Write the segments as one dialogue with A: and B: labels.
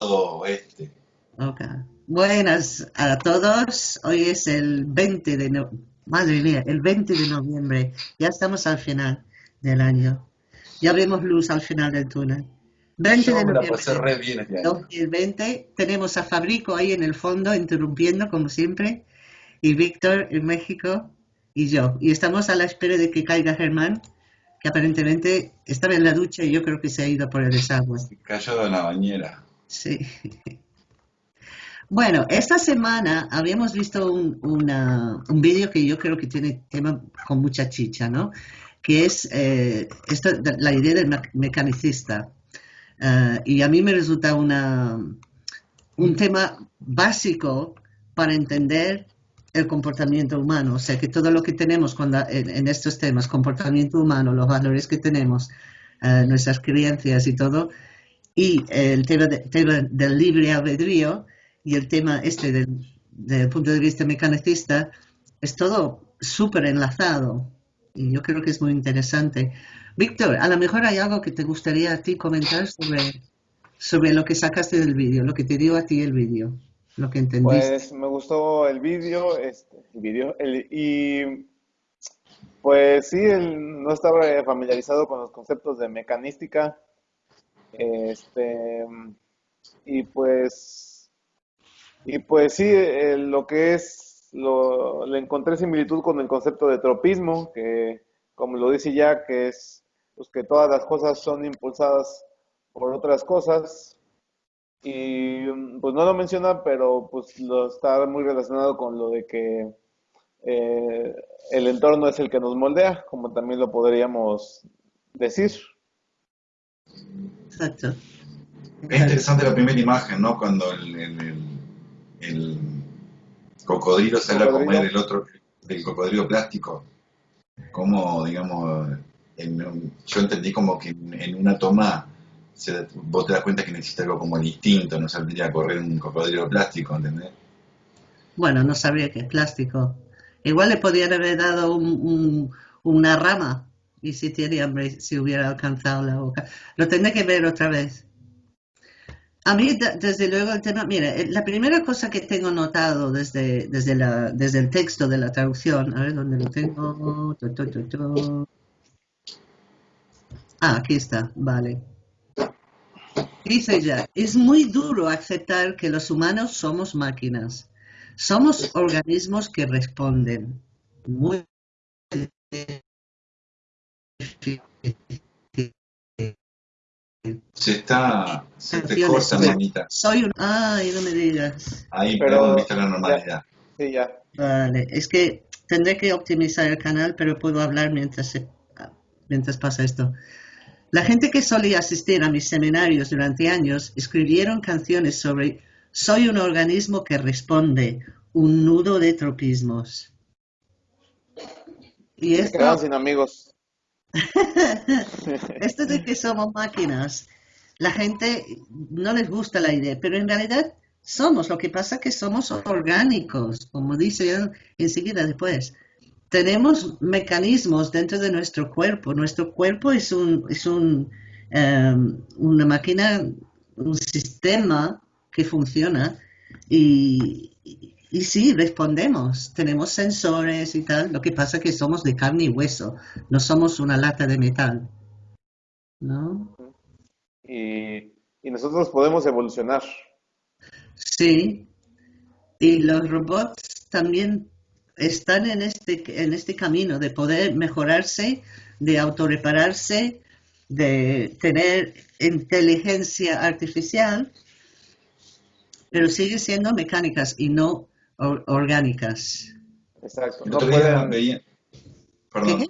A: oeste.
B: Ok. Buenas a todos. Hoy es el 20 de no... Madre mía, el 20 de noviembre. Ya estamos al final del año. Ya vemos luz al final del túnel. 20
A: Yo
B: de noviembre.
A: pasé re bien este año.
B: 2020. Tenemos a Fabrico ahí en el fondo, interrumpiendo como siempre, y Víctor en México, y yo. Y estamos a la espera de que caiga Germán, que aparentemente estaba en la ducha y yo creo que se ha ido por el desagüe.
A: Cayó en la bañera.
B: Sí. Bueno, esta semana habíamos visto un, una- un vídeo que yo creo que tiene tema con mucha chicha, ¿no? Que es eh, esto, de- la idea del me- mecanicista. Eh, y a mí me resulta una, un tema básico para entender el comportamiento humano. O sea, que todo lo que tenemos cuando, en, en estos temas, comportamiento humano, los valores que tenemos, eh, nuestras creencias y todo, y el tema, de- tema del libre albedrío y el tema este del, del punto de vista mecanicista es todo súper enlazado y yo creo que es muy interesante. Víctor, a lo mejor hay algo que te gustaría a ti comentar sobre, sobre lo que sacaste del vídeo, lo que te dio a ti el vídeo, lo que entendiste.
C: Pues me gustó el vídeo, este, el y pues sí, el- no estaba familiarizado con los conceptos de mecanística, este, y pues, y pues sí, eh, lo que es, lo, le encontré similitud con el concepto de tropismo, que como lo dice ya, que es pues, que todas las cosas son impulsadas por otras cosas, y pues no lo menciona, pero pues lo está muy relacionado con lo de que eh, el entorno es el que nos moldea, como también lo podríamos decir.
B: Exacto.
A: Es interesante la primera imagen, ¿no? Cuando el, el- el- el cocodrilo sale a comer el otro, el cocodrilo plástico. Como, digamos, en yo entendí como que en, en una toma se- vos te das cuenta que necesita algo como el instinto, no saldría a correr un cocodrilo plástico, ¿entendés?
B: Bueno, no sabría que es plástico. Igual le podrían haber dado un- un- una rama y si tiene hambre, si hubiera alcanzado la boca. Lo tendré que ver otra vez. A mí, desde luego, el tema, mira, eh, la primera cosa que tengo notado desde, desde, la, desde el texto de la traducción, a ver dónde lo tengo. Ah, aquí está, vale. Dice ya, es muy duro aceptar que los humanos somos máquinas. Somos organismos que responden. Muy.
A: Se está, se te corta, mamita.
B: Soy un... Ay, no me digas.
A: Ahí,
C: Pero-
A: perdón, viste la normalidad.
C: Sí, ya.
B: Vale, es que tendré que optimizar el canal, pero puedo hablar mientras, se- mientras pasa esto. La gente que solía asistir a mis seminarios durante años escribieron canciones sobre soy un organismo que responde, un nudo de tropismos. Y
C: Se
B: esto,
C: quedaron sin amigos.
B: esto de que somos máquinas, la gente no les gusta la idea, pero en realidad somos, lo que pasa es que somos orgánicos, como dice él enseguida después. Tenemos mecanismos dentro de nuestro cuerpo. Nuestro cuerpo es un, es un, em, una máquina, un sistema que funciona y, y, sí, respondemos. Tenemos sensores y tal. Lo que pasa es que somos de carne y hueso, no somos una lata de metal. ¿No?
C: Y, y nosotros podemos evolucionar.
B: Sí, y los robots también están en este, en este camino de poder mejorarse, de autorrepararse, de tener inteligencia artificial, pero siguen siendo mecánicas y no or- orgánicas.
C: Exacto. No pueden,
A: veía, perdón,
B: ¿Qué?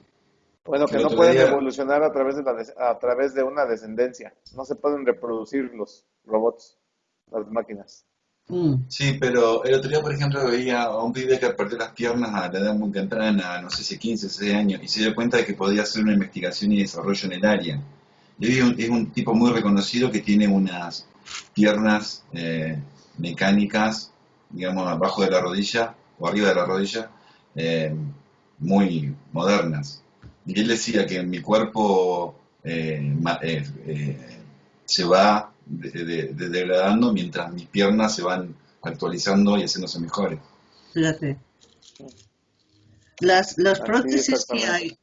C: bueno, que no pueden
A: día-
C: evolucionar a través de la a través de una descendencia. No se pueden reproducir los robots, las máquinas.
B: Mm,
A: Sí, pero el otro día, por ejemplo, veía a un pibe que perdió las piernas a la edad muy temprana, no sé si 15, 16 años, y se dio cuenta de que podía hacer una investigación y desarrollo en el área. Y un, es un tipo muy reconocido que tiene unas piernas eh, mecánicas, digamos, abajo de la rodilla o arriba de la rodilla, eh, muy modernas. Y él decía que mi cuerpo eh, ma- eh, eh, se va de- de- de- degradando mientras mis piernas se van actualizando y haciéndose mejores.
B: Fíjate. Las, los
C: Así,
B: prótesis que hay,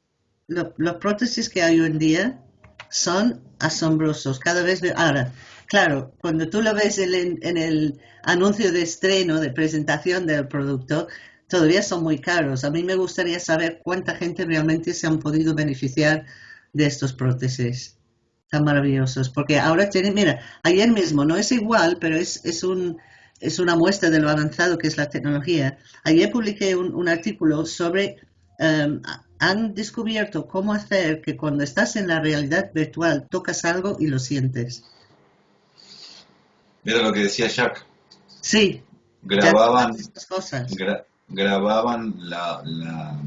B: lo- los prótesis que hay hoy en día son asombrosos. Cada vez ve- ahora, claro, cuando tú lo ves en, el- anuncio de estreno, de presentación del producto, todavía son muy caros. A mí me gustaría saber cuánta gente realmente se han podido beneficiar de estos prótesis tan maravillosos. Porque ahora tienen, mira, ayer mismo no es igual, pero es, es un es una muestra de lo avanzado que es la tecnología. Ayer publiqué un, un artículo sobre, um, han descubierto cómo hacer que cuando estás en la realidad virtual tocas algo y lo sientes.
A: Era lo que decía Jack.
B: Sí,
A: Grababan,
B: cosas.
A: gra- grababan la, la,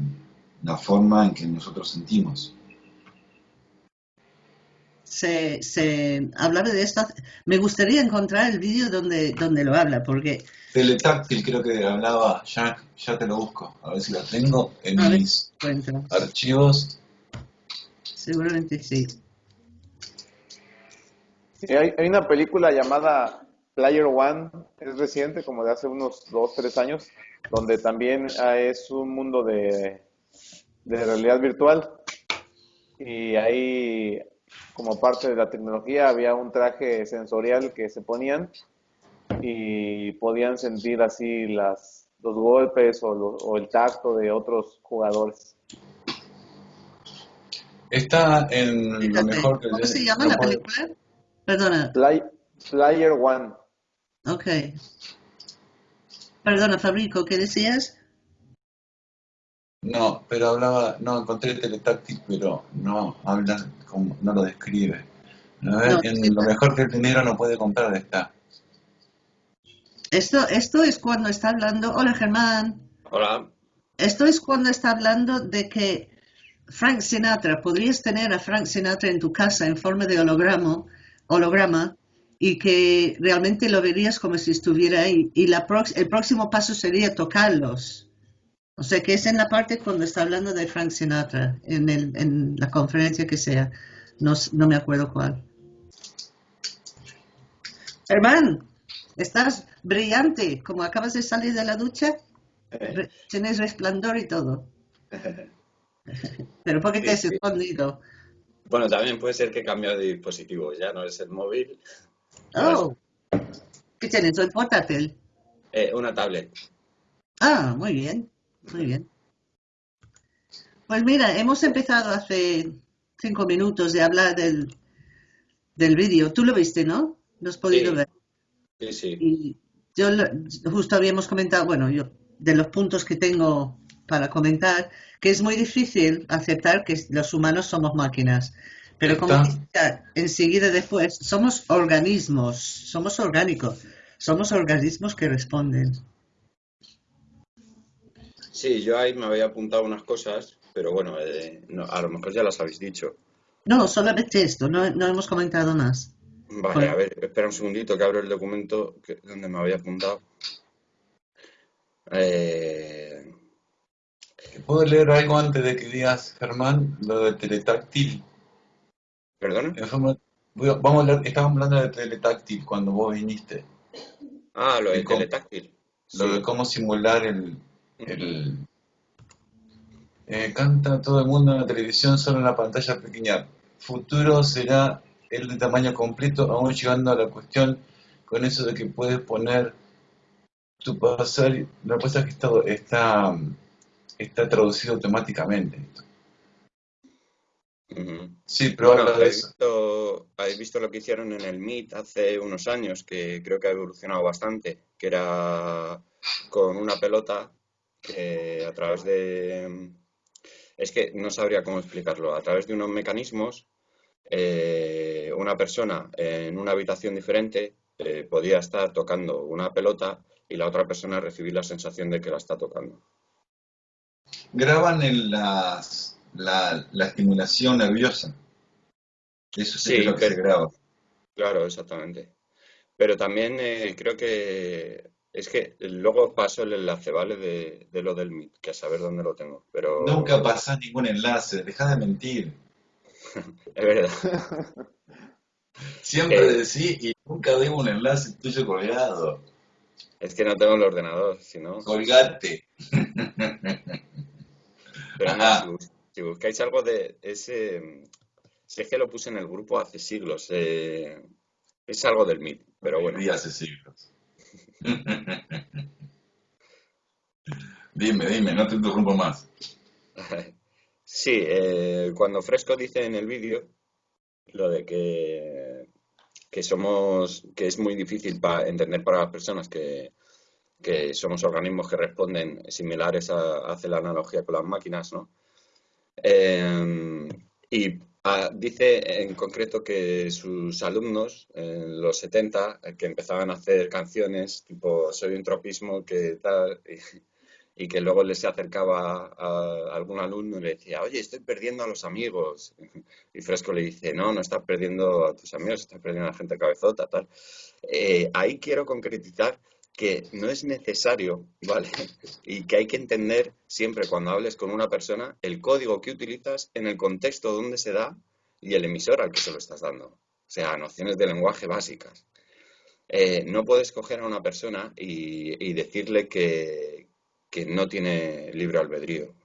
A: la forma en que nosotros sentimos.
B: Se, se hablaba de esto. Me gustaría encontrar el vídeo donde, donde lo habla, porque
A: Teletáctil creo que hablaba Jack, ya te lo busco, a ver si lo tengo en
B: A
A: mis archivos.
B: Seguramente sí.
C: Sí, hay, hay una película llamada Player One, es reciente, como de hace unos dos, tres años, donde también ah, es un mundo de, de realidad virtual. Y ahí, como parte de la tecnología, había un traje sensorial que se ponían y podían sentir así las, los golpes o, lo- o el tacto de otros jugadores.
A: Está en lo mejor que
B: ¿Cómo se llama la película? Perdona.
C: Play- Player One.
B: Ok. Perdona, Fabrico, ¿qué decías?
A: No, pero hablaba, no, encontré teletáctil, pero no habla, como, no lo describe. A ver,
B: No,
A: en
B: sí.
A: lo mejor que el dinero no puede comprar está.
B: Esto, esto es cuando está hablando. Hola, Germán.
D: Hola.
B: Esto es cuando está hablando de que Frank Sinatra, podrías tener a Frank Sinatra en tu casa en forma de holograma, holograma y que realmente lo verías como si estuviera ahí. Y la el próximo paso sería tocarlos. O sea que es en la parte cuando está hablando de Frank Sinatra, en, el, en la conferencia que sea. No, no me acuerdo cuál. Germán, estás brillante, como acabas de salir de la ducha. Tienes resplandor y todo. Pero ¿por qué te has escondido?
D: Bueno, también puede ser que he cambiado de dispositivo, ya no es el móvil,
B: Oh, ¿qué tienes? ¿Un portátil?
D: eh, una tablet.
B: Ah, muy bien, muy bien. Pues mira, hemos empezado hace cinco minutos de hablar del, del vídeo. Tú lo viste, ¿no? Lo has podido
D: Sí.
B: ver.
D: Sí, sí.
B: Y yo justo habíamos comentado, bueno, yo de los puntos que tengo para comentar, que es muy difícil aceptar que los humanos somos máquinas. Pero como enseguida después, somos organismos, somos orgánicos, somos organismos que responden.
D: Sí, yo ahí me había apuntado unas cosas, pero bueno, eh, no, a lo mejor ya las habéis dicho.
B: No, solamente esto, no, no hemos comentado más.
D: Vale, a ver, espera un segundito que abro el documento que- donde me había apuntado. Eh,
A: ¿Puedo leer algo antes de que digas, Germán, lo de teletáctil?
D: ¿Perdona?
A: Vamos a hablar, estábamos hablando de teletáctil cuando vos viniste.
D: Ah, lo de teletáctil.
A: Lo
D: Sí.
A: de cómo simular el... el eh, canta todo el mundo en la televisión solo en la pantalla pequeña. Futuro será el de tamaño completo, aún llegando a la cuestión con eso de que puedes poner tu pasar. Lo que pasa es que está, está, está traducido automáticamente. esto. Sí, pero
D: Bueno,
A: habla de
D: ¿habéis
A: eso.
D: visto, habéis visto lo que hicieron en el Meet hace unos años, que creo que ha evolucionado bastante, que era con una pelota que a través de... Es que no sabría cómo explicarlo. A través de unos mecanismos, eh, una persona en una habitación diferente eh, podía estar tocando una pelota y la otra persona recibir la sensación de que la está tocando.
A: Graban en las, la, la estimulación nerviosa. Eso sí,
D: Sí,
A: es lo que
D: pero-
A: se graba.
D: Claro, exactamente. Pero también eh, creo que es que luego paso el enlace, ¿vale? De, de lo del Meet, que a saber dónde lo tengo. Pero
A: Nunca pasás ningún enlace, dejá de mentir.
D: es verdad.
A: Siempre
D: Eh.
A: decís y nunca veo un enlace tuyo colgado.
D: Es que no tengo el ordenador, si no.
A: Colgate.
D: Pero no. Si, bus- si buscáis algo de ese. Es que lo puse en el grupo hace siglos. eh, es algo del MIT, pero bueno.
A: Y hace siglos. dime, dime, no te interrumpo más.
D: Sí, eh, cuando Fresco dice en el vídeo lo de que, que somos, que es muy difícil para entender para las personas que, que somos organismos que responden similares a, hace la analogía con las máquinas, ¿no? Eh, y ah, dice en concreto que sus alumnos en los 70, eh, que empezaban a hacer canciones tipo Soy un tropismo, que tal, y, que luego les se acercaba a algún alumno y le decía, oye, estoy perdiendo a los amigos. Y Fresco le dice, no, no estás perdiendo a tus amigos, estás perdiendo a la gente cabezota, tal. Eh, ahí quiero concretizar que no es necesario, ¿vale? Y que hay que entender siempre cuando hables con una persona el código que utilizas en el contexto donde se da y el emisor al que se lo estás dando. O sea, nociones de lenguaje básicas. Eh, no puedes coger a una persona y, y decirle que, que no tiene libre albedrío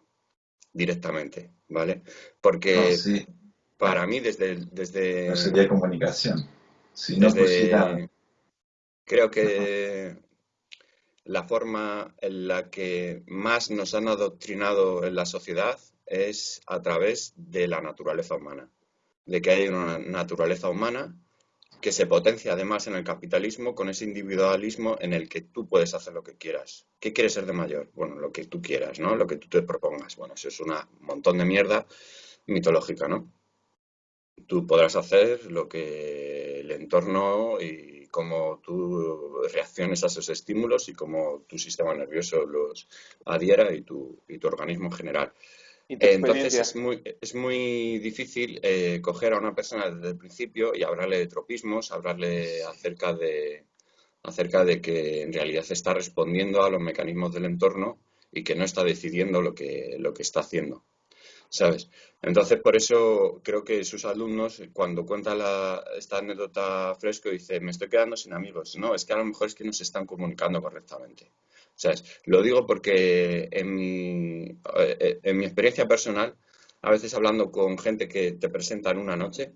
D: directamente, ¿vale? Porque
A: No, sí,
D: para mí desde, desde,
A: no sería comunicación. Si no
D: desde- creo que la forma en la que más nos han adoctrinado en la sociedad es a través de la naturaleza humana, de que hay una naturaleza humana que se potencia además en el capitalismo con ese individualismo en el que tú puedes hacer lo que quieras. ¿Qué quieres ser de mayor? Bueno, lo que tú quieras, ¿no? Lo que tú te propongas. Bueno, eso es un montón de mierda mitológica, ¿no? Tú podrás hacer lo que el entorno y cómo tú reacciones a esos estímulos y cómo tu sistema nervioso los adhiera y tu, y tu organismo en general. Entonces es muy, es muy difícil eh, coger a una persona desde el principio y hablarle de tropismos, hablarle acerca de, acerca de que en realidad está respondiendo a los mecanismos del entorno y que no está decidiendo lo que, lo que está haciendo. ¿Sabes? Entonces, por eso creo que sus alumnos, cuando cuenta la- esta anécdota fresco, dice, me estoy quedando sin amigos. No, es que a lo mejor es que no se están comunicando correctamente. ¿Sabes? Lo digo porque en mi, eh, mi experiencia personal, a veces hablando con gente que te presenta en una noche,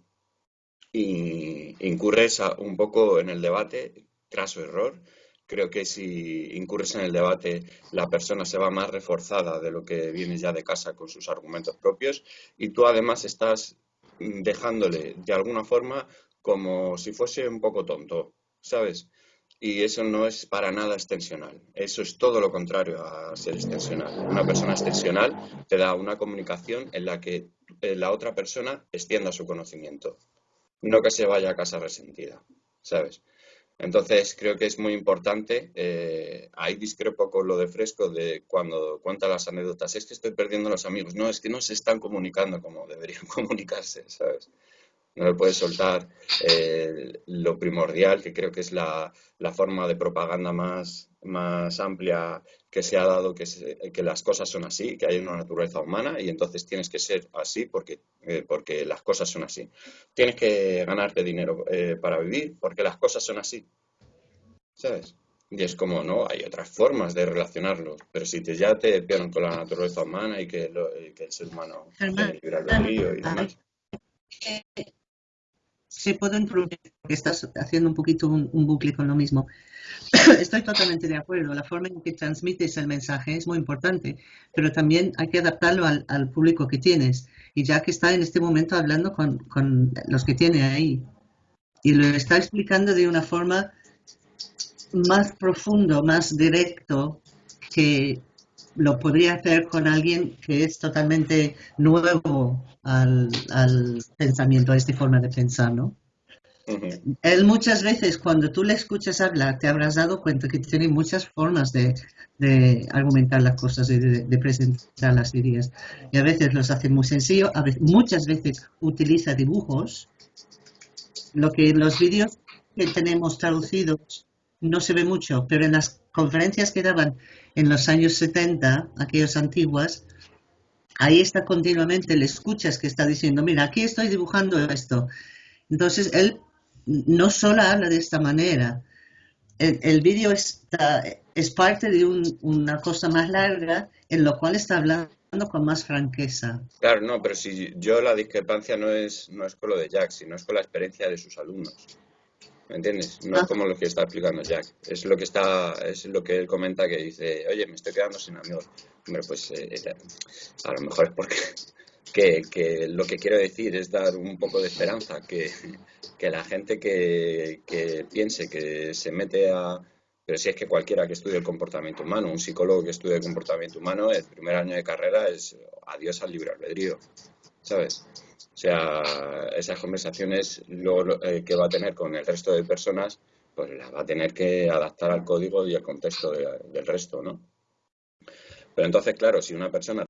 D: y incurres un poco en el debate, craso error. Creo que si incurres en el debate, la persona se va más reforzada de lo que viene ya de casa con sus argumentos propios y tú además estás dejándole de alguna forma como si fuese un poco tonto, ¿sabes? Y eso no es para nada extensional. Eso es todo lo contrario a ser extensional. Una persona extensional te da una comunicación en la que eh, la otra persona extienda su conocimiento no que se vaya a casa resentida, ¿sabes? Entonces creo que es muy importante, eh, ahí discrepo con lo de Fresco de cuando cuenta las anécdotas, es que estoy perdiendo a los amigos, no, es que no se están comunicando como deberían comunicarse, ¿sabes? No le puedes soltar eh, lo primordial, que creo que es la, la forma de propaganda más, más amplia que se ha dado, que, se- que las cosas son así, que hay una naturaleza humana y entonces tienes que ser así porque, eh, porque las cosas son así. Tienes que ganarte dinero eh, para vivir porque las cosas son así, ¿sabes? Y es como, no, hay otras formas de relacionarlo, pero si te, ya te pierden con la naturaleza humana y que, lo- y que el ser humano tiene libre albedrío y demás.
B: Sí, puedo interrumpir porque estás haciendo un poquito un, bucle con lo mismo. Estoy totalmente de acuerdo. La forma en que transmites el mensaje es muy importante, pero también hay que adaptarlo al, al público que tienes. Y ya que está en este momento hablando con, con los que tiene ahí y lo está explicando de una forma más profundo, más directo que lo podría hacer con alguien que es totalmente nuevo al, al pensamiento, a esta forma de pensar, ¿no?
D: Ujú.
B: Él muchas veces cuando tú le escuchas hablar te habrás dado cuenta que tiene muchas formas de, de argumentar las cosas y de, de presentar las ideas. Y a veces los hace muy sencillo, a veces, muchas veces utiliza dibujos, lo que en los vídeos que tenemos traducidos no se ve mucho, pero en las conferencias que daban en los años 70, aquellas antiguas, ahí está continuamente, le escuchas que está diciendo, mira, aquí estoy dibujando esto. Entonces él no solo habla de esta manera. El, el vídeo es parte de un- una cosa más larga en lo cual está hablando con más franqueza.
D: Claro, no, pero si yo la discrepancia no es, no es con lo de Jack, sino es con la experiencia de sus alumnos. ¿Me entiendes? No es
B: Ah.
D: como lo que está explicando Jack. Es lo que está, es lo que él comenta que dice, oye, me estoy quedando sin amigos. Hombre, pues eh, a lo mejor es porque que, que lo que quiero decir es dar un poco de esperanza, que, que la gente que, que piense que se mete a... Pero si es que cualquiera que estudie el comportamiento humano, un psicólogo que estudie el comportamiento humano, el primer año de carrera es adiós al libre albedrío, ¿sabes? O sea, esas conversaciones lo- eh, que va a tener con el resto de personas, pues las va a tener que adaptar al código y al contexto de- del resto, ¿no? Pero entonces, claro, si una persona,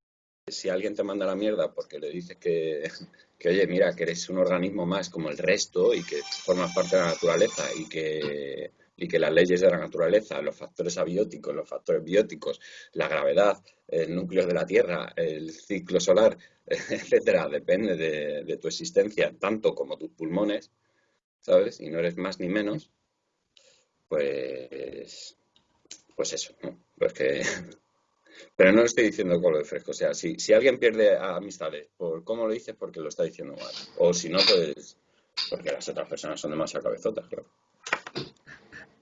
D: si alguien te manda la mierda porque le dices que, que, oye, mira, que eres un organismo más como el resto y que formas parte de la naturaleza y que, y que las leyes de la naturaleza, los factores abióticos, los factores bióticos, la gravedad, el núcleo de la Tierra, el ciclo solar, etcétera, depende de, tu existencia, tanto como tus pulmones, ¿sabes? Y no eres más ni menos, pues, pues eso, ¿no? Pues que, pero no lo estoy diciendo con lo de fresco, o sea, si, si alguien pierde amistades por cómo lo dices, porque lo está diciendo mal, o si no, pues porque las otras personas son demasiado cabezotas, claro.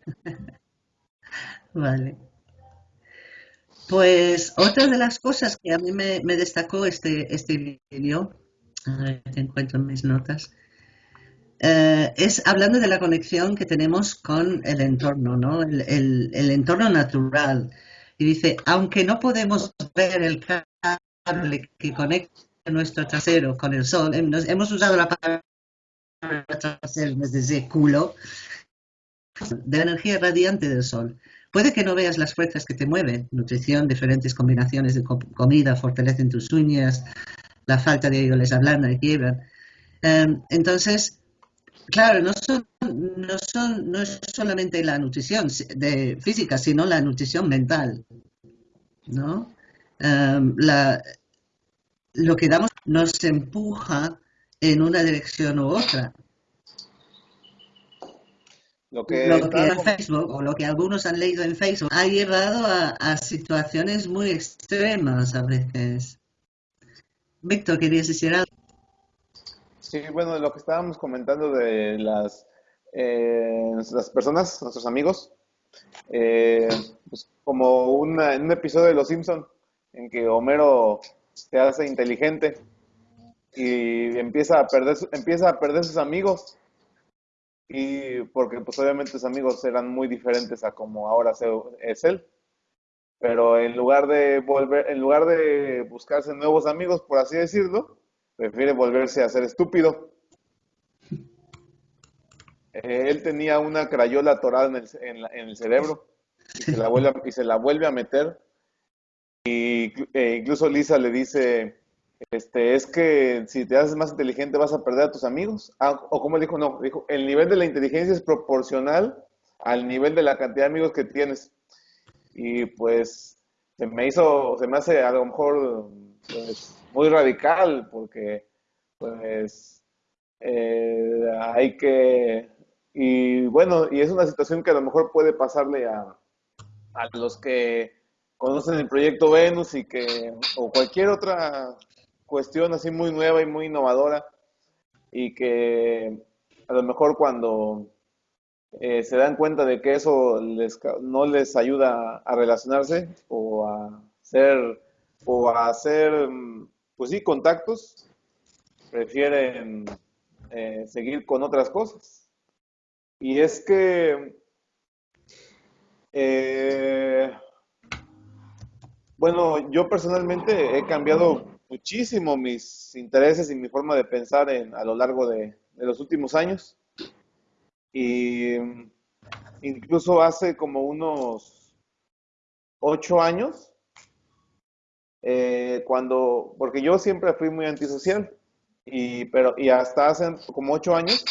B: Vale. Pues otra de las cosas que a mí me, destacó este, este vídeo, si encuentro mis notas, eh, es hablando de la conexión que tenemos con el entorno, ¿no? El, el- entorno natural. Y dice, aunque no podemos ver el cable que conecta nuestro trasero con el sol, hemos usado la palabra trasero en de decir culo, de la energía radiante del sol. Puede que no veas las fuerzas que te mueven, nutrición, diferentes combinaciones de co- comida fortalecen tus uñas, la falta de ello les ablanda y quiebran. Em, entonces, claro, no, son, no, son, no es solamente la nutrición de física, sino la nutrición mental. ¿no? Em, lo que damos nos empuja en una dirección u otra.
C: Lo que,
B: Lo que en Facebook o lo que algunos han leído en Facebook ha llevado a, a situaciones muy extremas a veces. Víctor, ¿querías decir algo?
C: Sí, bueno, lo que estábamos comentando de las, eh, las personas, nuestros amigos, eh, pues como una- en un episodio de Los Simpson en que Homero se hace inteligente y empieza a perder, empieza a perder sus amigos y porque pues obviamente sus amigos eran muy diferentes a como ahora es él. Pero en lugar de volver, en lugar de buscarse nuevos amigos, por así decirlo, prefiere volverse a ser estúpido. Eh, él tenía una crayola atorada en el, en el cerebro y se la vuelve y se la vuelve a meter. Y eh, incluso Lisa le dice, este, es que si te haces más inteligente vas a perder a tus amigos. Ah, o como dijo, no, dijo, el nivel de la inteligencia es proporcional al nivel de la cantidad de amigos que tienes. Y pues se me hizo, se me hace a lo mejor pues, muy radical porque pues eh, hay que, y bueno, y es una situación que a lo mejor puede pasarle a, a los que conocen el proyecto Venus y que, o cualquier otra cuestión así muy nueva y muy innovadora y que a lo mejor cuando eh, se dan cuenta de que eso les, no les ayuda a relacionarse o a hacer, o a hacer, pues sí, contactos, prefieren eh, seguir con otras cosas. Y es que, eh, bueno, yo personalmente he cambiado muchísimo mis intereses y mi forma de pensar en, a lo largo de, los últimos años. Y mm, incluso hace como unos ocho años, eh, cuando, porque yo siempre fui muy antisocial, y, pero, y hasta hace como ocho años,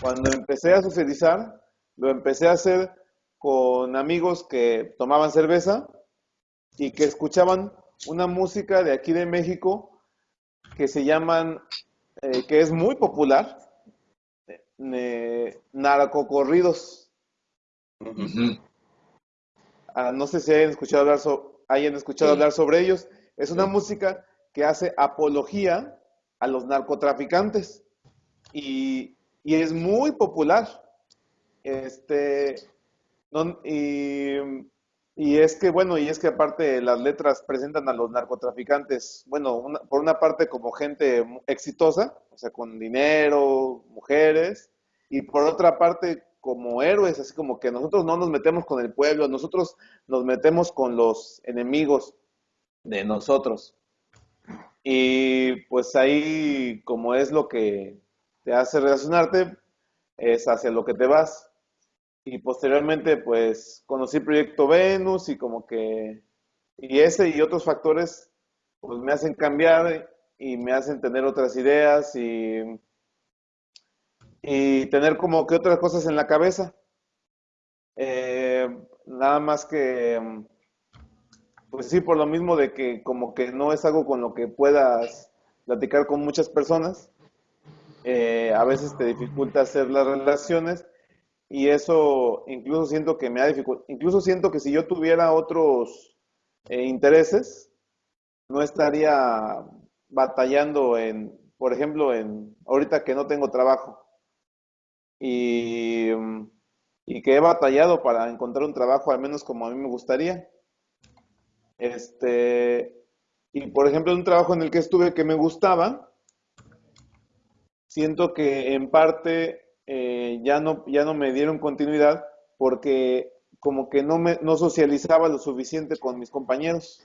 C: cuando empecé a socializar, lo empecé a hacer con amigos que tomaban cerveza y que escuchaban una música de aquí de México que se llaman, eh, que es muy popular, eh, narcocorridos. Ah, no sé si hayan escuchado hablar, so- hayan escuchado
A: Sí.
C: hablar sobre ellos. Es una
A: Sí.
C: música que hace apología a los narcotraficantes y, y es muy popular. Este, no- y, y es que, bueno, y es que aparte las letras presentan a los narcotraficantes, bueno, una- por una parte como gente exitosa, o sea, con dinero, mujeres, y por otra parte como héroes, así como que nosotros no nos metemos con el pueblo, nosotros nos metemos con los enemigos de nosotros. Y pues ahí, como es lo que te hace relacionarte, es hacia lo que te vas. Y posteriormente, pues conocí Proyecto Venus y como que, y ese y otros factores, pues me hacen cambiar y me hacen tener otras ideas y, y tener como que otras cosas en la cabeza. Eh, nada más que, pues sí, por lo mismo de que como que no es algo con lo que puedas platicar con muchas personas, eh, a veces te dificulta hacer las relaciones y eso incluso siento que me ha dificultado, incluso siento que si yo tuviera otros eh, intereses, no estaría batallando en, por ejemplo, en ahorita que no tengo trabajo y, y que he batallado para encontrar un trabajo al menos como a mí me gustaría. Este, y por ejemplo, un trabajo en el que estuve que me gustaba, siento que en parte eh, ya no, ya no me dieron continuidad porque como que no me no socializaba lo suficiente con mis compañeros,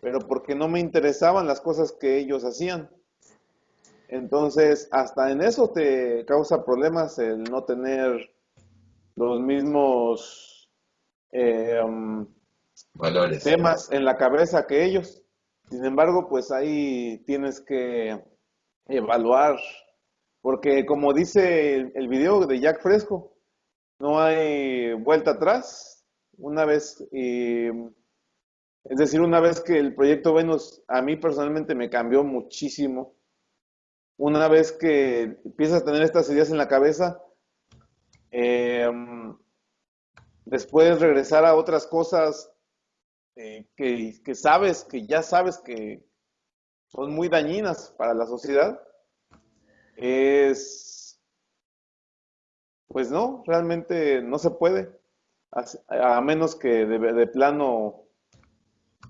C: pero porque no me interesaban las cosas que ellos hacían. Entonces, hasta en eso te causa problemas el no tener los mismos eh, um,
A: Valores.
C: temas en la cabeza que ellos. Sin embargo, pues ahí tienes que evaluar, porque como dice el, video de Jack Fresco, no hay vuelta atrás. Una vez, y, es decir, una vez que el proyecto Venus a mí personalmente me cambió muchísimo, una vez que empiezas a tener estas ideas en la cabeza, eh, después regresar a otras cosas eh, que sabes, que ya sabes que son muy dañinas para la sociedad, es, pues no, realmente no se puede, a, a menos que de, de plano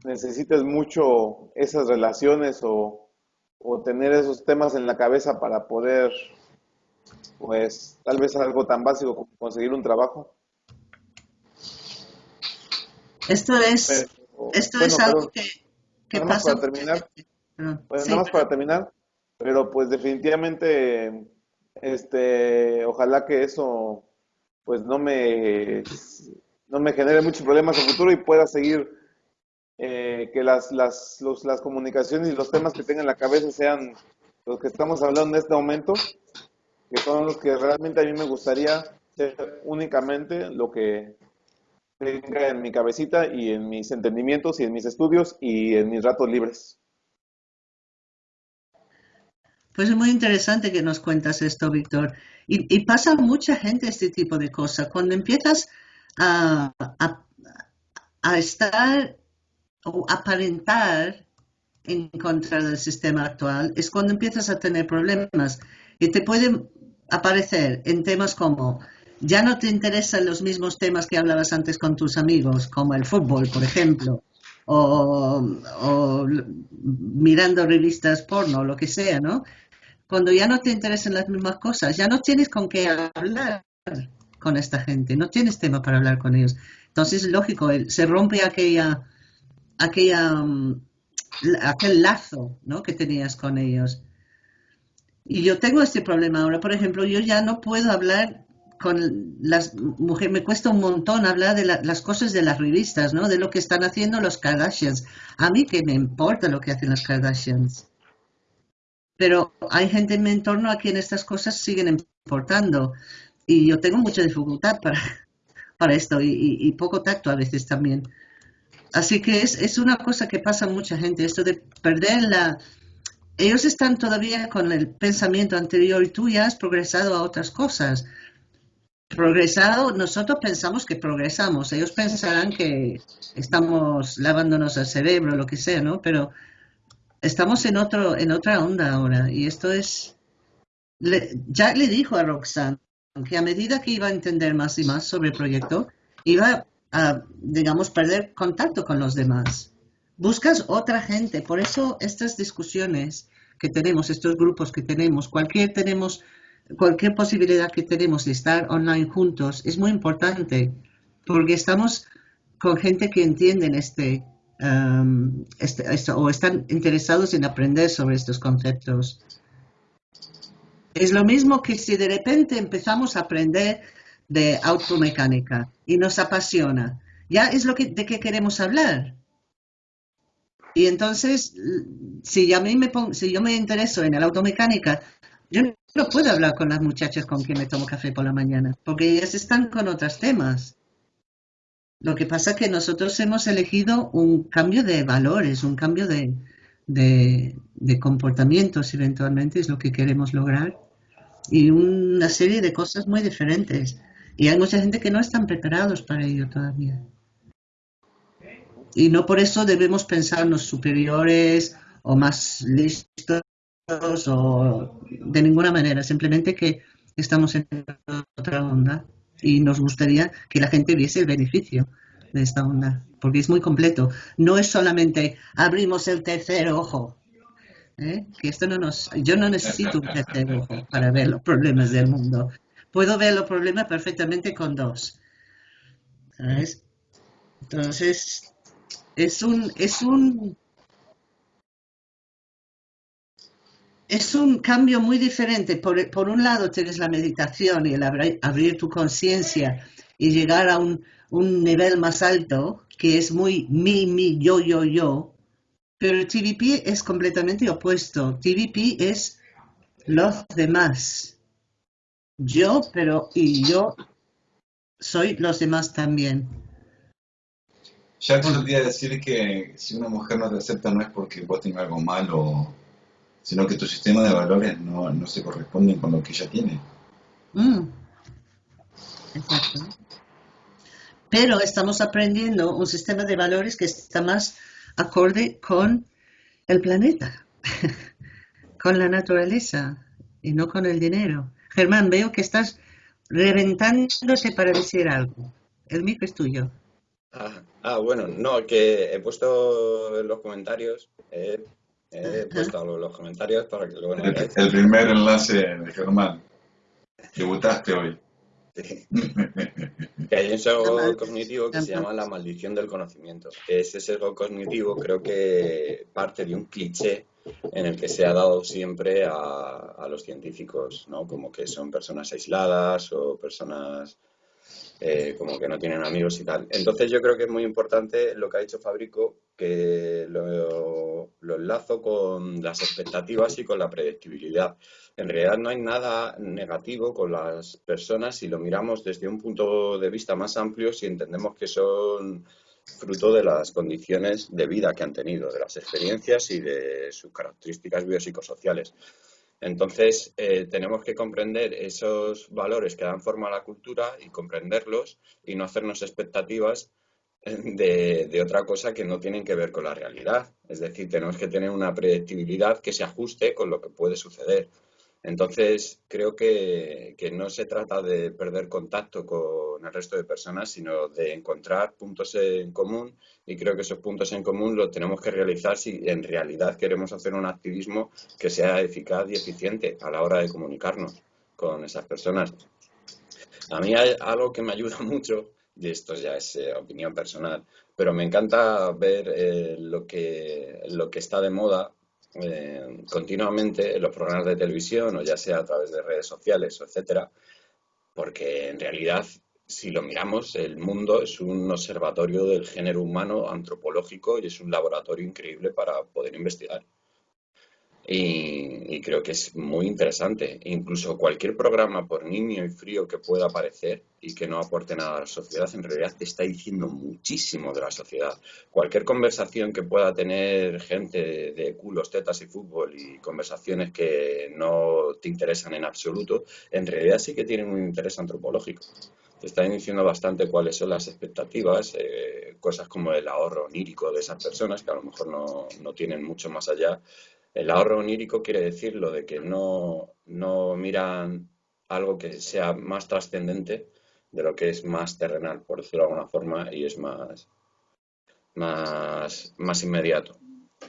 C: necesites mucho esas relaciones o, o tener esos temas en la cabeza para poder, pues, tal vez algo tan básico como conseguir un trabajo.
B: Esto es,
C: Pero,
B: esto
C: bueno,
B: es algo que, que
C: nada más
B: pasa.
C: para terminar. Pues
B: Sí,
C: nada más para terminar, pero pues definitivamente, este, ojalá que eso, pues no me, no me genere muchos problemas en futuro y pueda seguir, eh, que las, las, los- las comunicaciones y los temas que tenga en la cabeza sean los que estamos hablando en este momento, que son los que realmente a mí me gustaría ser únicamente lo que tenga en mi cabecita y en mis entendimientos y en mis estudios y en mis ratos libres.
B: Pues es muy interesante que nos cuentas esto, Víctor. Y, pasa a mucha gente este tipo de cosas. Cuando empiezas a estar o aparentar en contra del sistema actual, es cuando empiezas a tener problemas. Y te pueden aparecer en temas como, ya no te interesan los mismos temas que hablabas antes con tus amigos, como el fútbol, por ejemplo, o, o mirando revistas porno, lo que sea, ¿no? Cuando ya no te interesan las mismas cosas, ya no tienes con qué hablar con esta gente, no tienes tema para hablar con ellos. Entonces, lógico, se rompe aquella, aquella, mm, aquel lazo ¿no? que tenías con ellos. Y yo tengo este problema ahora, por ejemplo, yo ya no puedo hablar con las mujeres, me cuesta un montón hablar de la- las cosas de las revistas, ¿no? De lo que están haciendo los Kardashians. A mí que me importa lo que hacen los Kardashians. Pero hay gente en mi entorno a quien estas cosas siguen importando. Y yo tengo mucha dificultad para, para esto y, y- y poco tacto a veces también. Así que es, es una cosa que pasa a mucha gente, esto de perder la, ellos están todavía con el pensamiento anterior y tú ya has progresado a otras cosas. Progresado, nosotros pensamos que progresamos, ellos pensarán que estamos lavándonos el cerebro, lo que sea, ¿no? Pero estamos en, otro, en otra onda ahora y esto es... Jack le dijo a Roxanne que a medida que iba a entender más y más sobre el proyecto, iba a, digamos, perder contacto con los demás. Buscas otra gente, por eso estas discusiones que tenemos, estos grupos que tenemos, cualquier tenemos, cualquier posibilidad que tenemos de estar online juntos es muy importante, porque estamos con gente que entienden este, um, este o están interesados en aprender sobre estos conceptos. Es lo mismo que si de repente empezamos a aprender de automecánica y nos apasiona, ya es lo que, de qué queremos hablar. Y entonces, si, a mí me si yo me intereso en la automecánica, yo no puedo hablar con las muchachas con quien me tomo café por la mañana, porque ellas están con otros temas. Lo que pasa es que nosotros hemos elegido un cambio de valores, un cambio de, de comportamientos, eventualmente es lo que queremos lograr y una serie de cosas muy diferentes. Y hay mucha gente que no están preparados para ello todavía. Y no por eso debemos pensarnos superiores o más listos o de ninguna manera, simplemente que estamos en otra onda y nos gustaría que la gente viese el beneficio de esta onda, porque es muy completo. No es solamente abrimos el tercer ojo ¿eh? que esto no nos, yo no necesito un tercer ojo para ver los problemas del mundo. Puedo ver los problemas perfectamente con dos. Entonces, es un, es un, es un cambio muy diferente. Por, un lado tienes la meditación y el abrir, tu conciencia y llegar a un, nivel más alto, que es muy mi, mi, yo, yo, yo, pero TVP es completamente opuesto. TVP es los demás. Yo, pero y yo soy los demás también.
A: Ya podría decir que si una mujer no te acepta no es porque vos tengas algo malo, sino que tu sistema de valores no, no se corresponde con lo que ella tiene. Mm.
B: Exacto. Pero estamos aprendiendo un sistema de valores que está más acorde con el planeta, con la naturaleza y no con el dinero. Germán, veo que estás reventándote para decir algo. El micro es tuyo.
D: Ah, ah bueno, no, que he puesto en los comentarios, he puesto los comentarios para que luego...
A: el, el primer enlace de Germán. Debutaste hoy.
D: que hay un sesgo cognitivo que se llama la maldición del conocimiento. Ese sesgo cognitivo creo que parte de un cliché en el que se ha dado siempre a, los científicos, ¿no? Como que son personas aisladas o personas eh, como que no tienen amigos y tal. Entonces yo creo que es muy importante lo que ha dicho Fabrico, que lo, lo enlazo con las expectativas y con la predictibilidad. En realidad no hay nada negativo con las personas si lo miramos desde un punto de vista más amplio, si entendemos que son fruto de las condiciones de vida que han tenido, de las experiencias y de sus características biopsicosociales. Entonces, eh, tenemos que comprender esos valores que dan forma a la cultura y comprenderlos y no hacernos expectativas de, de, otra cosa que no tienen que ver con la realidad. Es decir, tenemos que tener una predictibilidad que se ajuste con lo que puede suceder. Entonces, creo que, no se trata de perder contacto con el resto de personas, sino de encontrar puntos en común y creo que esos puntos en común los tenemos que realizar si en realidad queremos hacer un activismo que sea eficaz y eficiente a la hora de comunicarnos con esas personas. A mí hay algo que me ayuda mucho, y esto ya es eh, opinión personal, pero me encanta ver eh, lo, que, lo que está de moda eh, continuamente en los programas de televisión o ya sea a través de redes sociales, etcétera, porque en realidad, si lo miramos, el mundo es un observatorio del género humano antropológico y es un laboratorio increíble para poder investigar. Y, creo que es muy interesante. Incluso cualquier programa, por niño y frío que pueda aparecer y que no aporte nada a la sociedad, en realidad te está diciendo muchísimo de la sociedad. Cualquier conversación que pueda tener gente de culos, tetas y fútbol y conversaciones que no te interesan en absoluto, en realidad sí que tienen un interés antropológico te están diciendo bastante cuáles son las expectativas, eh, cosas como el ahorro onírico de esas personas, que a lo mejor no, no, tienen mucho más allá, el ahorro onírico quiere decir lo de que no, miran algo que sea más trascendente de lo que es más terrenal, por decirlo de alguna forma, y es más, más, más inmediato.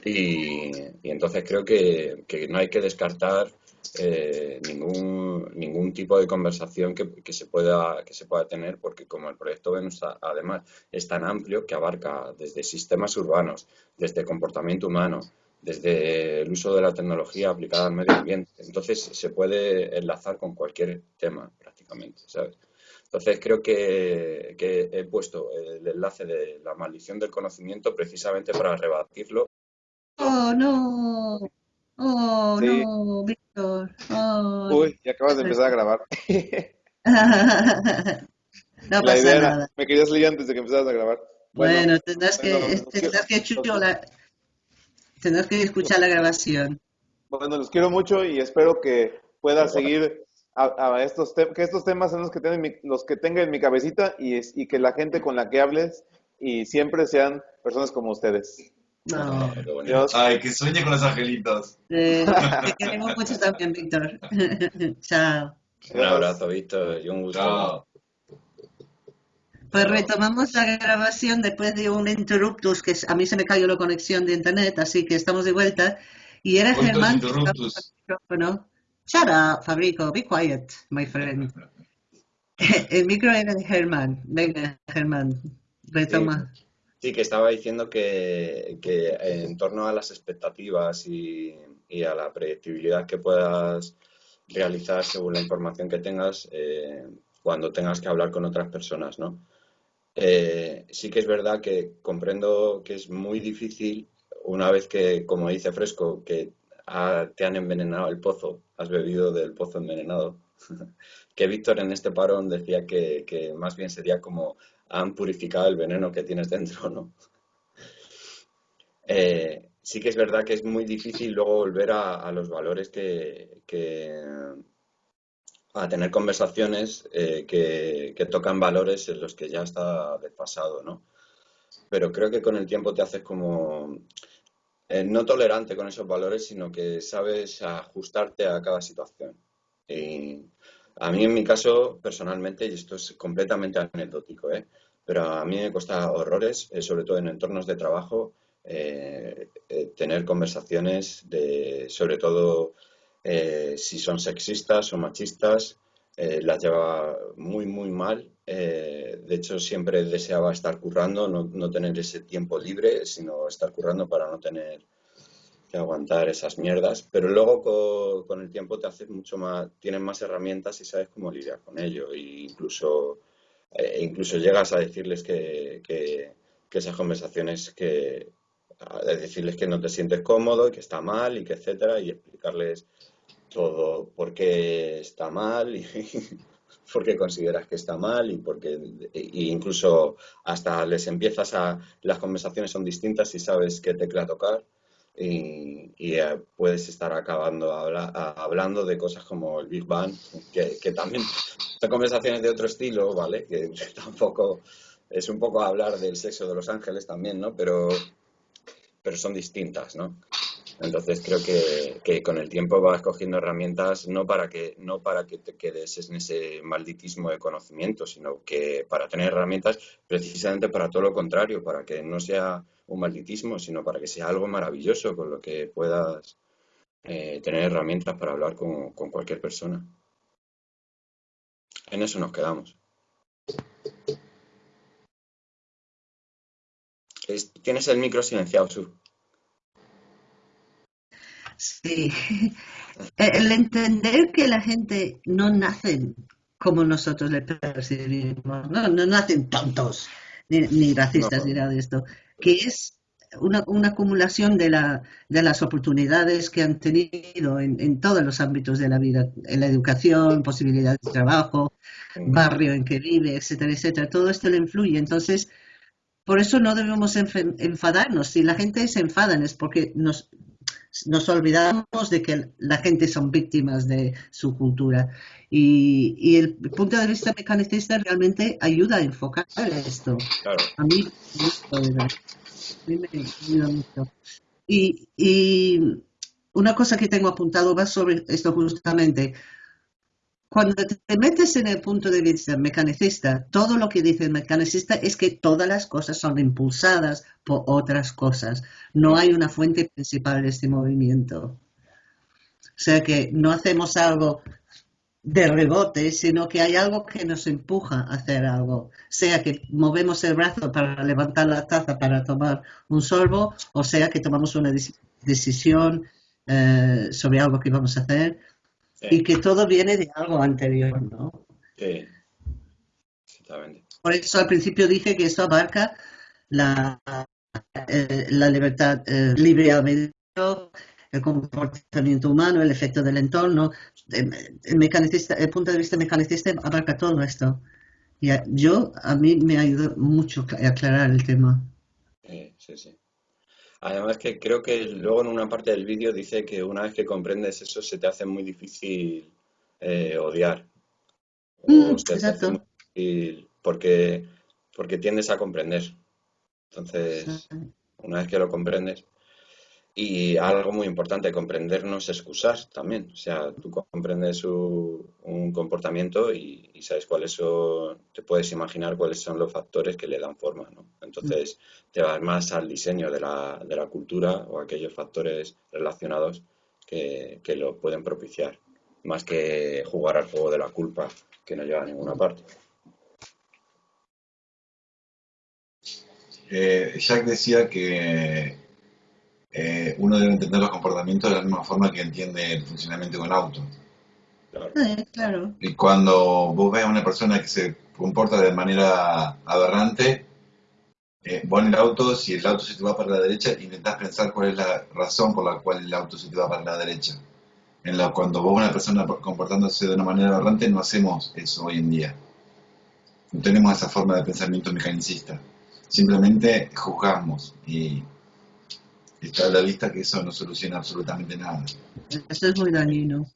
D: Y, entonces creo que, no hay que descartar eh, ningún, ningún tipo de conversación que, se pueda, que se pueda tener, porque como el proyecto Venus además es tan amplio que abarca desde sistemas urbanos, desde comportamiento humano, desde el uso de la tecnología aplicada al medio ambiente. Entonces se puede enlazar con cualquier tema prácticamente, ¿sabes? Entonces creo que, he puesto el enlace de la maldición del conocimiento precisamente para rebatirlo.
B: Oh, no. Oh, no, Víctor. Oh.
C: Uy, ya acabas de empezar a grabar.
B: no la idea nada.
C: me querías leer antes de que empezaras a grabar.
B: Bueno, tendrás que, tendrás que chular Tendrás que escuchar la grabación.
C: Bueno, los quiero mucho y espero que pueda seguir a, estos que estos temas son los que tienen los que tenga en mi cabecita y, y que la gente con la que hables y siempre sean personas como ustedes.
B: No.
A: Ay, que sueñe con los angelitos.
B: Eh, te queremos mucho también, Víctor. Chao.
D: Un abrazo, Víctor, y un gusto.
B: Pues retomamos la grabación después de un interruptus que a mí se me cayó la conexión de internet, así que estamos de vuelta. Y era Germán. Shut up, Fabrico, be quiet, my friend. El micro era de Germán. Venga, Germán, retoma.
D: Sí, que estaba diciendo que, en torno a las expectativas y, a la predictibilidad que puedas realizar según la información que tengas eh, cuando tengas que hablar con otras personas, ¿no? Eh, sí que es verdad que comprendo que es muy difícil una vez que, como dice Fresco, que te han envenenado el pozo, has bebido del pozo envenenado. que Víctor en este parón decía que, más bien sería como han purificado el veneno que tienes dentro, ¿no? Eh, sí que es verdad que es muy difícil luego volver a, los valores que, a tener conversaciones eh, que, tocan valores en los que ya está desfasado, ¿no? Pero creo que con el tiempo te haces como eh, no tolerante con esos valores, sino que sabes ajustarte a cada situación. Y a mí, en mi caso, personalmente, y esto es completamente anecdótico, ¿eh? pero a mí me cuesta horrores, eh, sobre todo en entornos de trabajo, tener conversaciones de, sobre todo, eh, si son sexistas o machistas, eh, las lleva muy, muy mal. Eh, de hecho, siempre deseaba estar currando, no, tener ese tiempo libre, sino estar currando para no tener que aguantar esas mierdas. Pero luego con, el tiempo te haces mucho más, tienes más herramientas y sabes cómo lidiar con ello. E incluso, incluso llegas a decirles que esas conversaciones que decirles que no te sientes cómodo y que está mal y que etcétera y explicarles todo por qué está mal y por qué consideras que está mal y porque incluso hasta les empiezas a las conversaciones son distintas y sabes qué tecla tocar y, eh, puedes estar acabando hablando de cosas como el Big Bang que, que también son conversaciones de otro estilo vale que tampoco es un poco hablar del sexo de los ángeles también no pero pero son distintas no entonces creo que, con el tiempo vas cogiendo herramientas no para que no para que te quedes en ese malditismo de conocimiento, sino que para tener herramientas precisamente para todo lo contrario, para que no sea un malditismo, sino para que sea algo maravilloso con lo que puedas eh, tener herramientas para hablar con, cualquier persona. En eso nos quedamos. Tienes el micro silenciado, Su.
B: Sí, el entender que la gente no nace como nosotros le percibimos, no, no nacen tontos, ni, racistas, ni nada de esto, que es una, una acumulación de, la, de, las oportunidades que han tenido en, en, todos los ámbitos de la vida, en la educación, posibilidades de trabajo, barrio en que vive, etcétera, etcétera. Todo esto le influye. Entonces, por eso no debemos enfadarnos. Si la gente se enfada es porque nos, nos olvidamos de que la gente son víctimas de su cultura. Y, y, el punto de vista mecanicista realmente ayuda a enfocar esto.
D: Claro.
B: A mí, me, ayuda mucho. Y, y, una cosa que tengo apuntado va sobre esto justamente. Cuando te metes en el punto de vista mecanicista, todo lo que dice el mecanicista es que todas las cosas son impulsadas por otras cosas. No hay una fuente principal de este movimiento. O sea que no hacemos algo de rebote, sino que hay algo que nos empuja a hacer algo. Sea que movemos el brazo para levantar la taza para tomar un sorbo, o sea que tomamos una decisión eh, sobre algo que vamos a hacer Sí. y que todo viene de algo anterior, ¿no?
D: Sí, exactamente.
B: Por eso al principio dije que esto abarca la, eh, la libertad eh, libre albedrío, el comportamiento humano, el efecto del entorno. El, mecanicista, el punto de vista mecanicista abarca todo esto. Y a, yo, a mí me ayudó mucho a aclarar el tema.
D: Sí, sí, sí. Además que creo que luego en una parte del vídeo dice que una vez que comprendes eso se te hace muy difícil eh, odiar.
B: Mm, se te hace muy
D: difícil porque, porque tiendes a comprender. Entonces, una vez que lo comprendes. Y algo muy importante, comprender no es excusar también. O sea, tú comprendes un, comportamiento y, y, sabes cuáles son, te puedes imaginar cuáles son los factores que le dan forma, ¿no? Entonces, te vas más al diseño de la, de la cultura o aquellos factores relacionados que, que, lo pueden propiciar, más que jugar al juego de la culpa que no lleva a ninguna parte.
A: Eh, Jack decía que eh, uno debe entender los comportamientos de la misma forma que entiende el funcionamiento de un auto.
B: Claro. Sí, claro.
A: Y cuando vos ves a una persona que se comporta de manera aberrante, eh, vos en el auto, si el auto se te va para la derecha, intentás pensar cuál es la razón por la cual el auto se te va para la derecha. En la, cuando vos una persona comportándose de una manera aberrante, no hacemos eso hoy en día. No tenemos esa forma de pensamiento mecanicista. Simplemente juzgamos y está a la vista que eso no soluciona absolutamente nada.
B: Eso es muy dañino.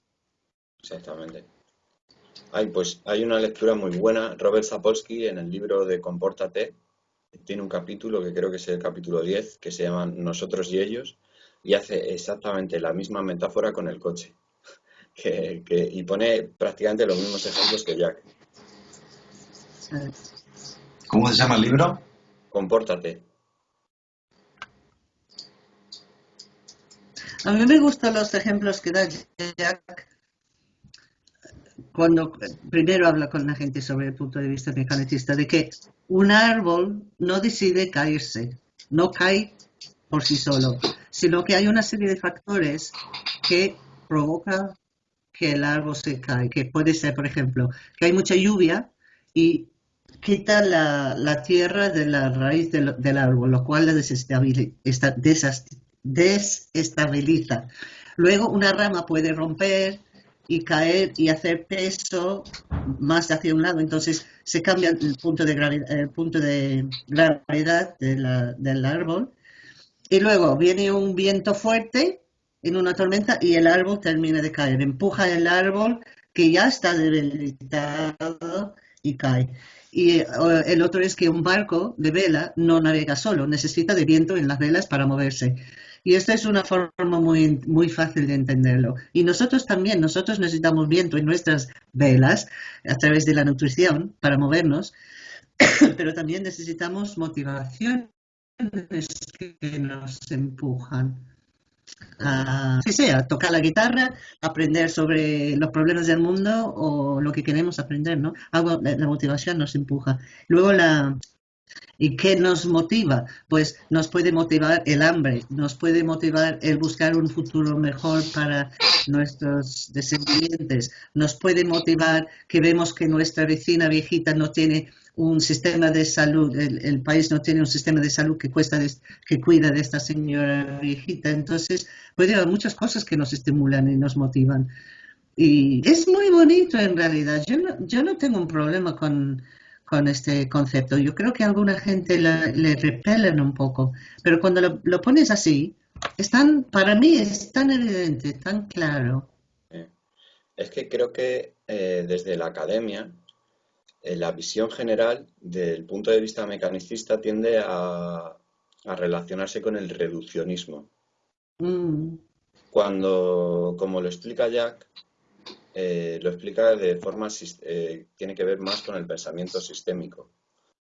D: Exactamente. Hay, pues, hay una lectura muy buena, Robert Sapolsky, en el libro de Compórtate, tiene un capítulo que creo que es el capítulo 10, que se llama Nosotros y ellos, y hace exactamente la misma metáfora con el coche. Que, que, y pone prácticamente los mismos ejemplos que Jack.
A: ¿Cómo se llama el libro?
D: Compórtate.
B: A mí me gustan los ejemplos que da Jack cuando primero habla con la gente sobre el punto de vista mecanicista, de que un árbol no decide caerse, no cae por sí solo, sino que hay una serie de factores que provocan que el árbol se cae, que puede ser, por ejemplo, que hay mucha lluvia y quita la, la tierra de la raíz del, del árbol, lo cual la desestabiliza, desestabiliza. Luego una rama puede romper y caer y hacer peso más hacia un lado, entonces se cambia el punto de gravedad, el punto de gravedad del árbol. Y luego viene un viento fuerte en una tormenta y el árbol termina de caer. Empuja el árbol que ya está debilitado y cae. Y el otro es que un barco de vela no navega solo, necesita de viento en las velas para moverse. Y esta es una forma muy, muy fácil de entenderlo. Y nosotros también, nosotros necesitamos viento en nuestras velas a través de la nutrición para movernos, pero también necesitamos motivaciones que nos empujan a, si sea, tocar la guitarra, aprender sobre los problemas del mundo o lo que queremos aprender, ¿no? Algo, la motivación nos empuja. Luego la, ¿Y qué nos motiva? Pues nos puede motivar el hambre, nos puede motivar el buscar un futuro mejor para nuestros descendientes, nos puede motivar que vemos que nuestra vecina viejita no tiene un sistema de salud, el, país no tiene un sistema de salud que, cuesta que cuida de esta señora viejita. Entonces, puede haber muchas cosas que nos estimulan y nos motivan. Y es muy bonito en realidad. Yo no, yo no tengo un problema con, con este concepto. Yo creo que a alguna gente le repelen un poco, pero cuando lo, pones así, es para mí es tan evidente, tan claro.
D: Es que creo que eh, desde la academia eh, la visión general del punto de vista mecanicista tiende a, relacionarse con el reduccionismo. Mm. Cuando, como lo explica Jack, eh, lo explica de forma, eh, tiene que ver más con el pensamiento sistémico,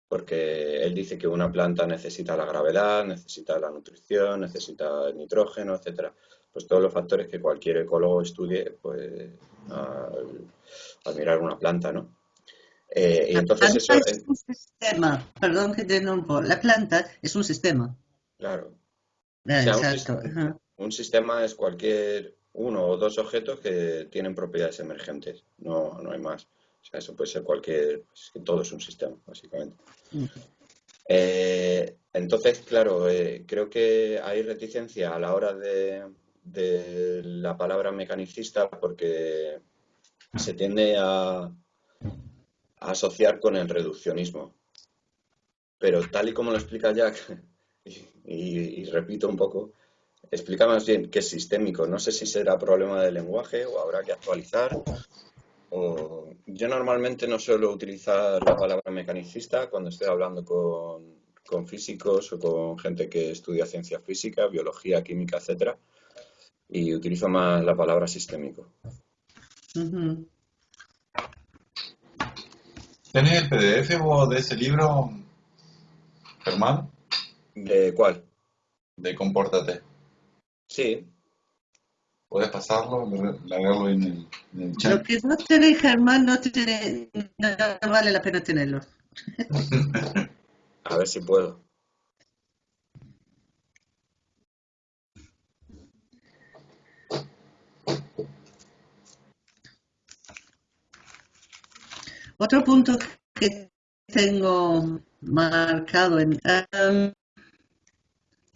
D: porque él dice que una planta necesita la gravedad, necesita la nutrición, necesita el nitrógeno, etcétera, pues todos los factores que cualquier ecólogo estudie pues, al mirar una planta, ¿no?
B: Eh, entonces eso, es un sistema, perdón que te nombre, la planta es un sistema.
D: Claro. exacto. Un, sistema, es cualquier uno o dos objetos que tienen propiedades emergentes, no, no hay más. O sea, eso puede ser cualquier, pues, todo es un sistema, básicamente. Eh, entonces, claro, eh, creo que hay reticencia a la hora de, de la palabra mecanicista porque se tiende a, asociar con el reduccionismo. Pero tal y como lo explica Jack, y, repito un poco, explica más bien que es sistémico. No sé si será problema del lenguaje o habrá que actualizar. Yo normalmente no suelo utilizar la palabra mecanicista cuando estoy hablando con, físicos o con gente que estudia ciencia física, biología, química, etcétera, y utilizo más la palabra sistémico.
A: ¿Tenés el PDF vos de ese libro, Germán?
D: ¿De cuál?
A: De Compórtate.
D: Sí.
A: ¿Puedes pasarlo, largarlo en el, en el chat?
B: Lo que no tiene Germán no, tiene, no vale la pena tenerlo.
D: A ver si puedo.
B: Otro punto que tengo marcado en um,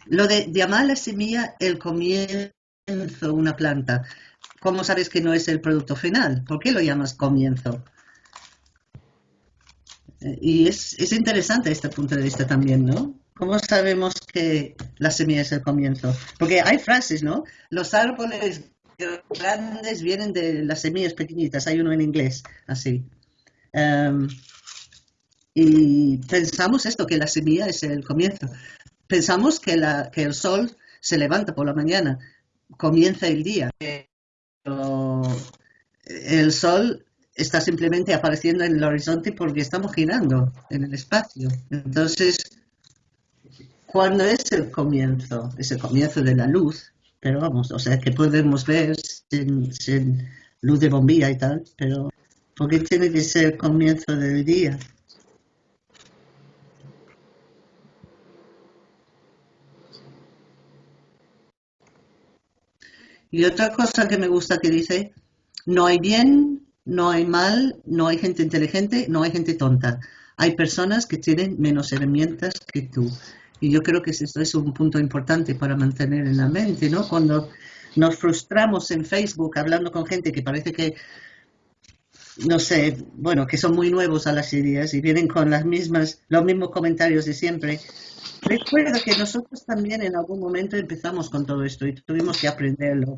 B: lo de llamar la semilla el comienzo una planta. ¿Cómo sabes que no es el producto final? ¿Por qué lo llamas comienzo? Y es, es interesante este punto de vista también, ¿no? ¿Cómo sabemos que la semilla es el comienzo? Porque hay frases, ¿no? Los árboles grandes vienen de las semillas pequeñitas. Hay uno en inglés, así. Em, y pensamos esto, que la semilla es el comienzo. Pensamos que, el sol se levanta por la mañana, comienza el día. Pero el sol está simplemente apareciendo en el horizonte porque estamos girando en el espacio. Entonces, ¿cuándo es el comienzo? Es el comienzo de la luz, pero vamos, o sea, que podemos ver sin, sin luz de bombilla y tal, pero porque tiene que ser el comienzo del día. Y otra cosa que me gusta que dice, no hay bien, no hay mal, no hay gente inteligente, no hay gente tonta. Hay personas que tienen menos herramientas que tú. Y yo creo que eso es un punto importante para mantener en la mente, ¿no? Cuando nos frustramos en Facebook hablando con gente que parece que no sé, bueno, que son muy nuevos a las ideas y vienen con las mismas, los mismos comentarios de siempre. Recuerda que nosotros también en algún momento empezamos con todo esto y tuvimos que aprenderlo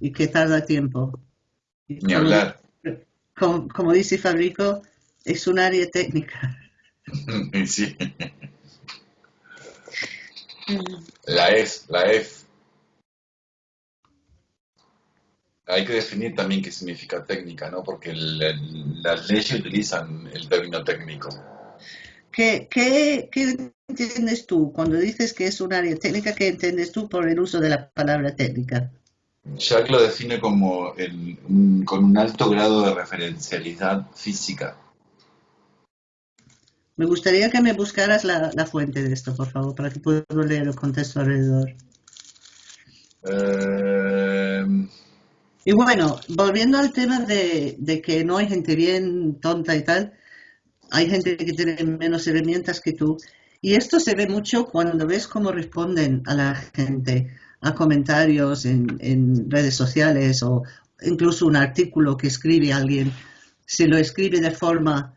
B: y que tarda tiempo.
A: Ni hablar.
B: Como, dice Fabrico, es un área técnica.
A: Sí. La es, la es. Hay que definir también qué significa técnica, ¿no? Porque las leyes utilizan el término técnico.
B: ¿Qué, ¿Qué, qué, entiendes tú cuando dices que es un área técnica? ¿Qué entiendes tú por el uso de la palabra técnica?
A: Jack lo define como el, con un alto grado de referencialidad física.
B: Me gustaría que me buscaras la, la fuente de esto, por favor, para que pueda leer el contexto alrededor. Eh... Y bueno, volviendo al tema de, que no hay gente bien tonta y tal, hay gente que tiene menos herramientas que tú. Y esto se ve mucho cuando ves cómo responden a la gente, a comentarios en, en redes sociales o incluso un artículo que escribe alguien. Si lo escribe de forma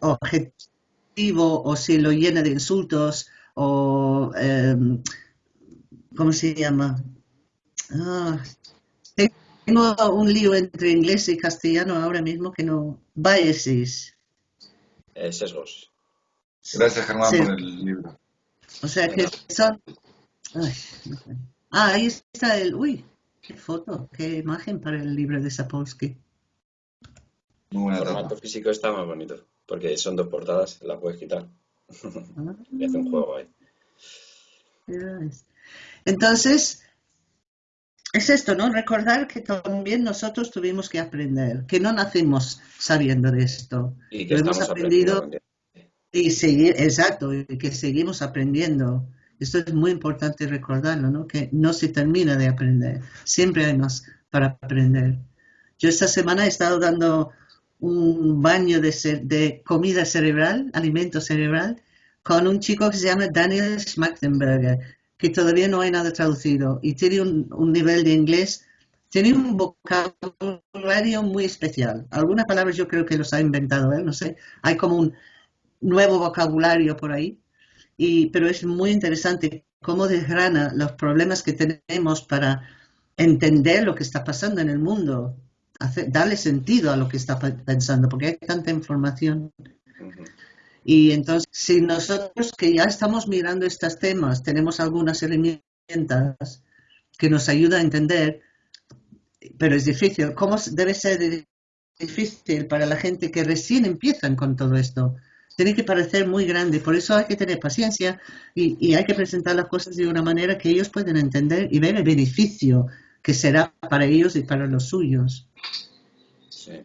B: objetivo o si lo llena de insultos o, em, ¿cómo se llama? Ah, tengo un lío entre inglés y castellano ahora mismo que no. Biases.
D: Eh, sesgos.
A: Gracias, Germán,
B: Sí.
A: por el libro.
B: O sea que son. Ay, no sé. Ah, ahí está el. Uy, qué foto, qué imagen para el libro de Sapolsky.
A: Muy buena
D: El formato físico está más bonito, porque son dos portadas, las puedes quitar.
B: Ah,
D: Y hace un juego ahí.
B: ves. Entonces, es esto, ¿no? Recordar que también nosotros tuvimos que aprender, que no nacimos sabiendo de esto.
D: Y que
B: Lo hemos aprendido y seguir, exacto, y que seguimos aprendiendo. Esto es muy importante recordarlo, ¿no? Que no se termina de aprender. Siempre hay más para aprender. Yo esta semana he estado dando un baño de, de comida cerebral, alimento cerebral, con un chico que se llama Daniel Schmachtenberger, que todavía no hay nada traducido y tiene un, nivel de inglés, tiene un vocabulario muy especial. Algunas palabras yo creo que los ha inventado él, no sé. Hay como un nuevo vocabulario por ahí, y, pero es muy interesante cómo desgrana los problemas que tenemos para entender lo que está pasando en el mundo, darle sentido a lo que está pe- pensando, porque hay tanta información. Y entonces, si nosotros que ya estamos mirando estos temas, tenemos algunas herramientas que nos ayudan a entender, pero es difícil. ¿Cómo debe ser difícil para la gente que recién empiezan con todo esto? Tiene que parecer muy grande, por eso hay que tener paciencia y, y hay que presentar las cosas de una manera que ellos puedan entender y ver el beneficio que será para ellos y para los suyos
D: Sí.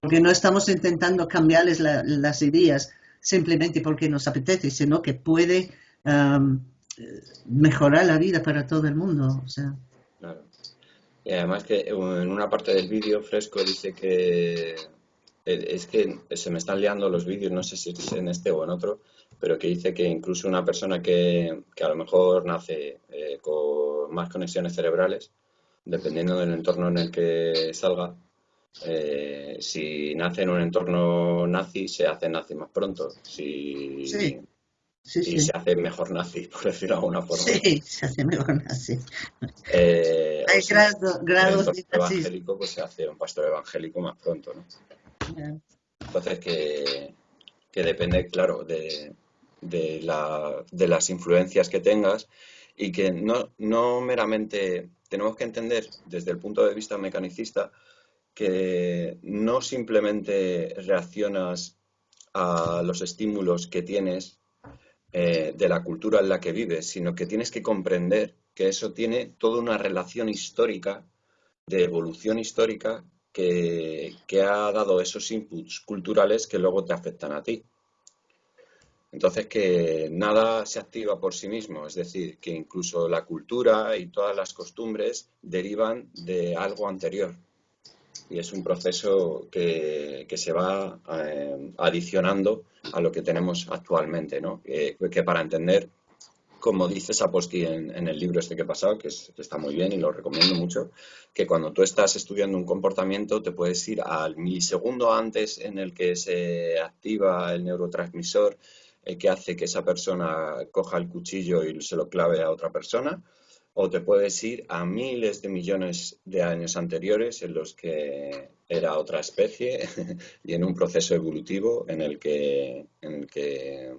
B: Porque no estamos intentando cambiarles la- las ideas simplemente porque nos apetece, sino que puede am, mejorar la vida para todo el mundo.
D: Claro. Y además que en una parte del vídeo Fresco dice que eh, es que se me están liando los vídeos, no sé si es en este o en otro, pero que dice que incluso una persona que, que a lo mejor nace eh, con más conexiones cerebrales, dependiendo del entorno en el que salga, eh, si nace en un entorno nazi, se hace nazi más pronto. Si,
B: Sí, sí,
D: y
B: sí.
D: se hace mejor nazi, por decirlo de alguna forma.
B: Sí, se hace mejor así.
D: Eh,
B: Hay
D: si
B: grado- grados de
D: evangélico, pues se hace un pastor evangélico más pronto, ¿no? Entonces, que, que depende, claro, de, de, la, de las influencias que tengas y que no, no meramente tenemos que entender desde el punto de vista mecanicista que no simplemente reaccionas a los estímulos que tienes eh, de la cultura en la que vives, sino que tienes que comprender que eso tiene toda una relación histórica, de evolución histórica, que, que ha dado esos inputs culturales que luego te afectan a ti. Entonces, que nada se activa por sí mismo, es decir, que incluso la cultura y todas las costumbres derivan de algo anterior. Y es un proceso que, que se va eh, adicionando a lo que tenemos actualmente, ¿no? Que, para entender, como dice Sapolsky en, el libro este que he pasado, que está muy bien y lo recomiendo mucho, que cuando tú estás estudiando un comportamiento te puedes ir al milisegundo antes en el que se activa el neurotransmisor eh, que hace que esa persona coja el cuchillo y se lo clave a otra persona, o te puedes ir a miles de millones de años anteriores en los que era otra especie y en un proceso evolutivo en el que, en el que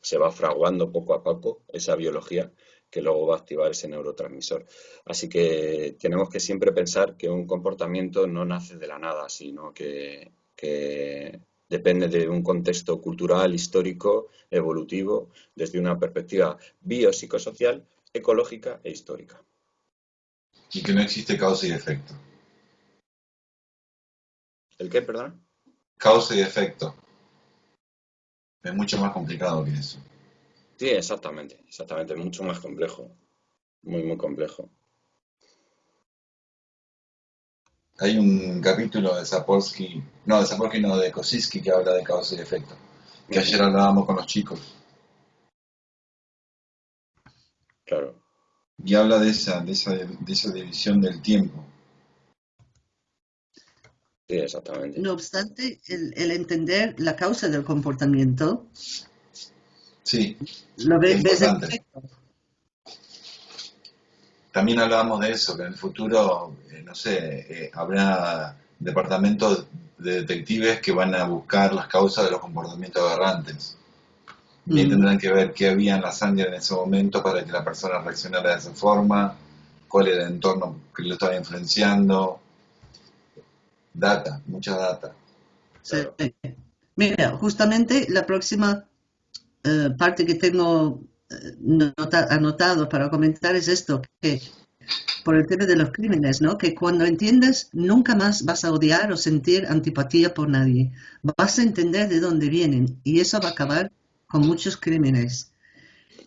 D: se va fraguando poco a poco esa biología que luego va a activar ese neurotransmisor. Así que tenemos que siempre pensar que un comportamiento no nace de la nada, sino que, que depende de un contexto cultural, histórico, evolutivo, desde una perspectiva biopsicosocial, ecológica e histórica.
A: Y que no existe causa y efecto.
D: ¿El qué, perdón?
A: Causa y efecto. Es mucho más complicado que eso.
D: Sí, exactamente, exactamente, mucho más complejo, muy, muy complejo.
A: Hay un capítulo de Sapolsky, no, de Sapolsky no, de Kosinski que habla de causa y efecto, que ayer hablábamos con los chicos.
D: Claro.
A: Y habla de esa, de esa, de esa división del tiempo.
D: Sí, exactamente.
B: No obstante, el, el entender la causa del comportamiento,
A: Sí,
B: lo ve-
A: Es
B: ves
A: importante.
B: efecto.
A: también hablábamos de eso, que en el futuro, eh, no sé, eh, habrá departamentos de detectives que van a buscar las causas de los comportamientos aberrantes. Y ahí tendrán que ver qué había en la sangre en ese momento para que la persona reaccionara de esa forma, cuál era el entorno que lo estaba influenciando. Data, mucha data.
B: Sí. Mira, justamente la próxima eh, parte que tengo eh, nota- anotado para comentar es esto, que por el tema de los crímenes, ¿no? Que cuando entiendes, nunca más vas a odiar o sentir antipatía por nadie. Vas a entender de dónde vienen y eso va a acabar con muchos crímenes.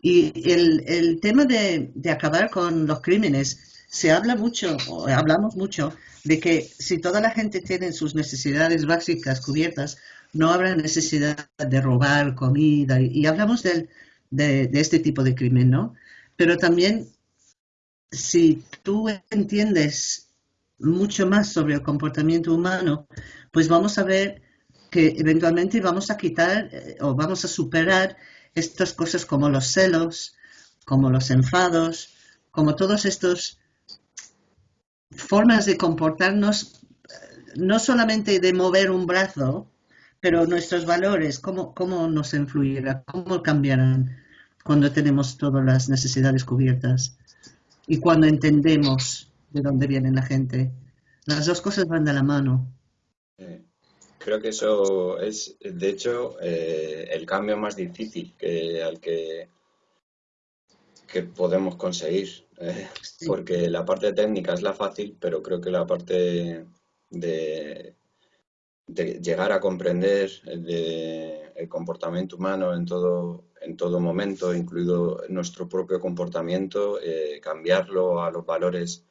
B: Y el, el tema de, de acabar con los crímenes, se habla mucho, o hablamos mucho, de que si toda la gente tiene sus necesidades básicas cubiertas, no habrá necesidad de robar comida. Y, hablamos de, de este tipo de crimen, ¿no? Pero también, si tú entiendes mucho más sobre el comportamiento humano, pues vamos a ver que eventualmente vamos a quitar eh, o vamos a superar estas cosas como los celos, como los enfados, como todos estos formas de comportarnos, eh, no solamente de mover un brazo, pero nuestros valores, cómo, cómo nos influirá, cómo cambiarán cuando tenemos todas las necesidades cubiertas y cuando entendemos de dónde viene la gente. Las dos cosas van de la mano.
D: Eh, Creo que eso es, de hecho, eh, el cambio más difícil que, al que, que podemos conseguir. eh,
B: Sí.
D: porque la parte técnica es la fácil, pero creo que la parte de, de llegar a comprender el, de- el comportamiento humano en todo, en todo momento, incluido nuestro propio comportamiento, eh, cambiarlo a los valores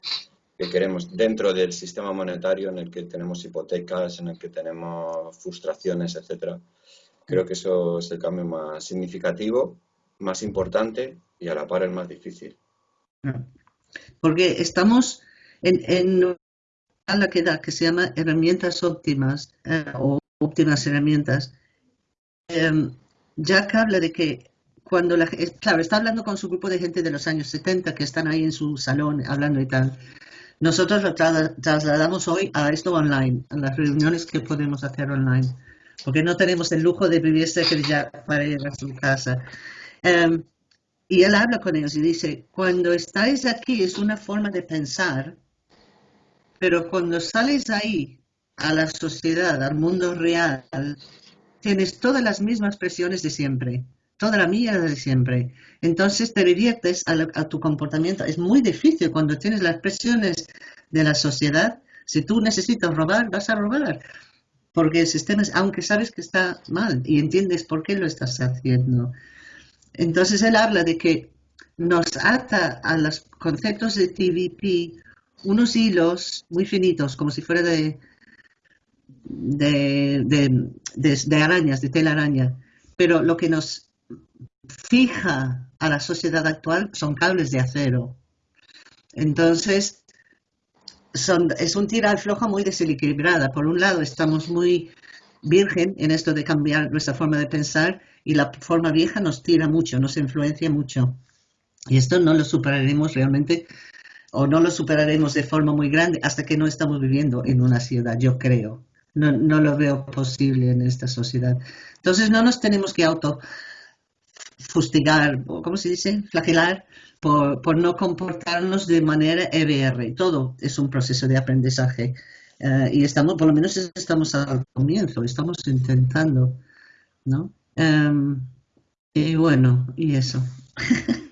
D: que queremos dentro del sistema monetario en el que tenemos hipotecas, en el que tenemos frustraciones, etcétera. Creo que eso es el cambio más significativo, más importante y a la par el más difícil.
B: Porque estamos en, en una que da que se llama herramientas óptimas eh, o óptimas herramientas. Em, Jack habla de que cuando la ge- claro, está hablando con su grupo de gente de los años 70 que están ahí en su salón hablando y tal. Nosotros lo tra- trasladamos hoy a esto online, a las reuniones que podemos hacer online, porque no tenemos el lujo de vivir cerca de Jack para ir a su casa. Em, y él habla con ellos y dice, cuando estáis aquí es una forma de pensar, pero cuando sales ahí a la sociedad, al mundo real, tienes todas las mismas presiones de siempre, toda la mierda de siempre. Entonces te diviertes a, a tu comportamiento. Es muy difícil cuando tienes las presiones de la sociedad. Si tú necesitas robar, vas a robar. Porque el sistema es, aunque sabes que está mal y entiendes por qué lo estás haciendo. Entonces él habla de que nos ata a los conceptos de TVP unos hilos muy finitos, como si fuera de, de, de, de- de arañas, de. Pero lo que nos fija a la sociedad actual son cables de acero. Entonces, es un tira al floja muy desequilibrada. Por un lado, estamos muy virgen en esto de cambiar nuestra forma de pensar y la forma vieja nos tira mucho, nos influencia mucho. Y esto no lo superaremos realmente o no lo superaremos de forma muy grande hasta que no estamos viviendo en una ciudad, yo creo. No, no lo veo posible en esta sociedad. Entonces no nos tenemos que auto fustigar, o ¿cómo se dice? Flagelar por, por no comportarnos de manera EBR. Todo es un proceso de aprendizaje. Eh, y estamos, por lo menos estamos al comienzo, estamos intentando, ¿no? Em, y bueno, y eso.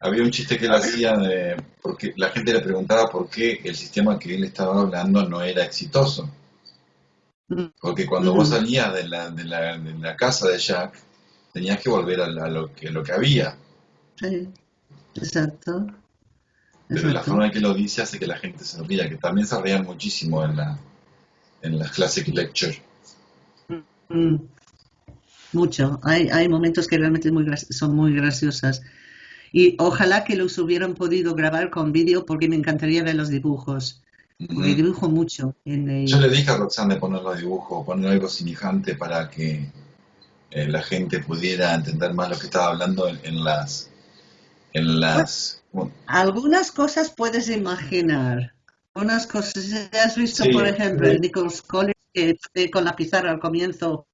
A: Había un chiste que él hacía de, porque la gente le preguntaba por qué el sistema que él estaba hablando no era exitoso. Porque cuando vos
B: Ujú.
A: salías de la, de la, de la casa de Jack, tenías que volver a, la- a lo, que, lo que había.
B: Sí, exacto.
A: Pero la forma en que lo dice hace que la gente se ría, que también se rían muchísimo en la en las classic lecture.
B: Mm, mucho. Hay, hay momentos que realmente muy son muy graciosas. Y ojalá que los hubieran podido grabar con vídeo porque me encantaría ver los dibujos. Porque dibujo mucho. En el-
A: Yo le dije a Roxanne de poner los dibujos, poner algo semejante para que eh, la gente pudiera entender más lo que estaba hablando en, en las en las bueno,
B: Algunas cosas puedes imaginar. Algunas cosas. ¿Has visto,
A: Sí,
B: por ejemplo,
A: sí.
B: el Nichols College que con la pizarra al comienzo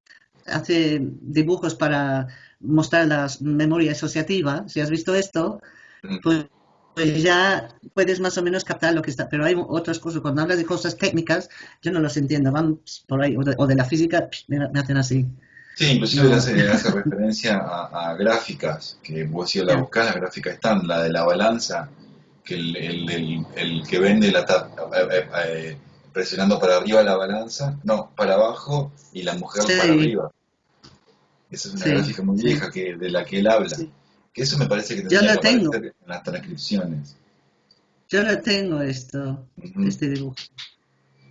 B: hace dibujos para mostrar la memoria asociativa? Si has visto esto,
A: mm,
B: pues, pues ya puedes más o menos captar lo que está. Pero hay otras cosas, cuando hablas de cosas técnicas, yo no los entiendo, van por ahí, o de, o de la física, me, me hacen así.
A: Sí, inclusive hace, referencia a, a gráficas, que vos si la buscás, las gráficas están, la de la balanza, que el, el, el, el que vende la eh, eh, eh, presionando para arriba la balanza, no, para abajo y la mujer
B: Sí.
A: para arriba. Esa es una
B: Sí,
A: gráfica muy vieja que, de la que él habla.
B: Sí.
A: Que eso me parece que tendría que
B: tengo.
A: en las transcripciones.
B: Yo lo tengo esto, este dibujo.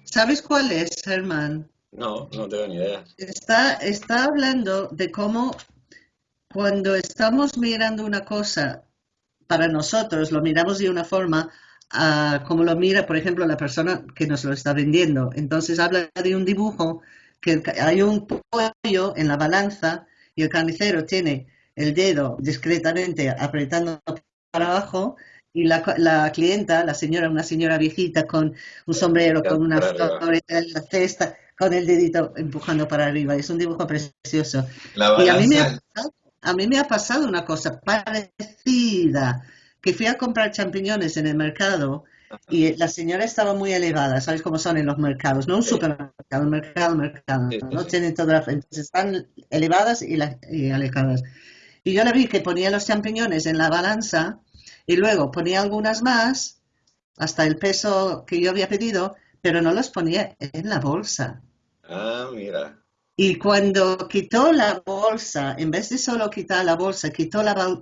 B: ¿Sabes cuál es, Germán?
D: No, no tengo ni idea.
B: Está, está hablando de cómo cuando estamos mirando una cosa para nosotros, lo miramos de una forma a como lo mira, por ejemplo, la persona que nos lo está vendiendo. Entonces habla de un dibujo que hay un pollo en la balanza y el carnicero tiene el dedo discretamente apretando para abajo y la, la clienta, la señora, una señora viejita con un sombrero, con una flor en la cesta, con el dedito empujando para arriba. Es un dibujo precioso. Y a mí, me ha pasado, a mí me ha pasado una cosa parecida, que fui a comprar champiñones en el mercado y la señora estaba muy elevada, ¿sabes cómo son en los mercados? No un supermercado, un mercado, mercado,
D: Sí, sí,
B: ¿no? Tienen todas las... Entonces están elevadas y, la- y alejadas. Y yo la vi que ponía los champiñones en la balanza y luego ponía algunas más, hasta el peso que yo había pedido, pero no los ponía en la bolsa.
D: Ah, mira.
B: Y cuando quitó la bolsa, en vez de solo quitar la bolsa, quitó la,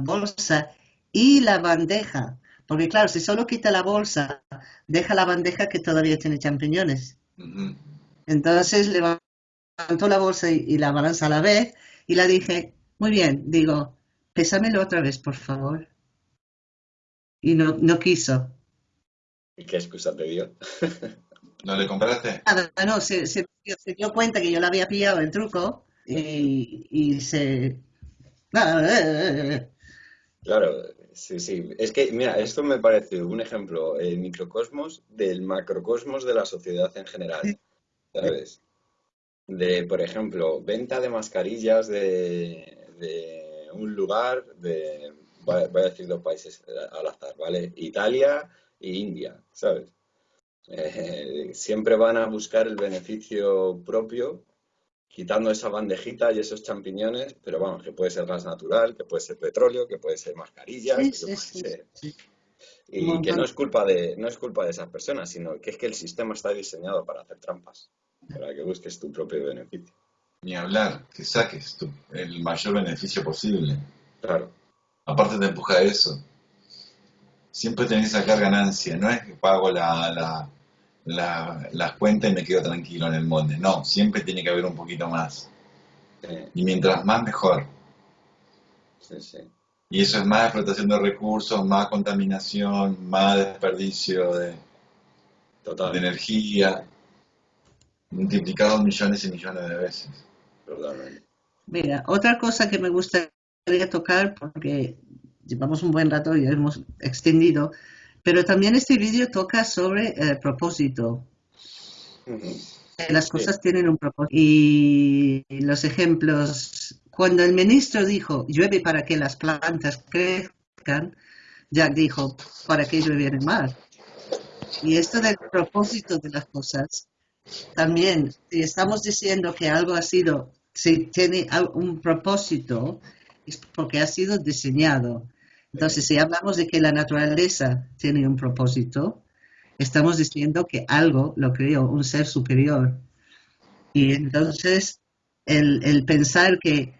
B: bolsa y la bandeja. Porque claro, si solo quita la bolsa, deja la bandeja que todavía tiene champiñones. Entonces levantó la bolsa y, y la balanza a la vez y la dije, muy bien, digo, pésamelo otra vez, por favor. Y no, no quiso.
D: ¿Y qué excusa te dio?
A: ¿no le compraste?
B: Nada, no, se, se- se dio cuenta que yo le había pillado el truco y, y se...
D: Claro, sí, sí. Es que, mira, esto me parece un ejemplo, el microcosmos del macrocosmos de la sociedad en general, ¿sabes? De, por ejemplo, venta de mascarillas de, de un lugar de, voy a voy a decir dos países al azar, ¿vale? Italia e India, ¿sabes? Eh, siempre van a buscar el beneficio propio quitando esa bandejita y esos champiñones, pero vamos, que puede ser gas natural, que puede ser petróleo, que puede ser mascarillas,
B: Sí,
D: que
B: sí,
D: puede
B: sí,
D: ser-
B: sí.
D: Y que no es culpa de, no es culpa de esas personas, sino que es que el sistema está diseñado para hacer trampas, para que busques tu propio beneficio.
A: Ni hablar, que saques tu- el mayor beneficio posible.
D: Claro,
A: Aparte te empuja a eso. Siempre tenés que sacar ganancia, no es que pago la, la, la- las cuentas y me quedo tranquilo en el molde. No, siempre tiene que haber un poquito más. Y mientras más, mejor.
D: sí, sí.
A: Y eso es más explotación de recursos, más contaminación, más desperdicio de, de
D: Total,
A: energía, multiplicado millones y millones de veces.
D: totalmente.
B: Mira, otra cosa que me gustaría tocar, porque llevamos un buen rato y hemos extendido, pero también este vídeo toca sobre el propósito.
D: Ujú.
B: que Las cosas tienen un propósito. Y los ejemplos, cuando el ministro dijo, llueve para que las plantas crezcan, Jack dijo, ¿para qué llueve en el mar? Y esto del propósito de las cosas, también, si estamos diciendo que algo ha sido, si tiene un propósito, es porque ha sido diseñado. Entonces, si hablamos de que la naturaleza tiene un propósito, estamos diciendo que algo lo creó, un ser superior. Y entonces, el, pensar que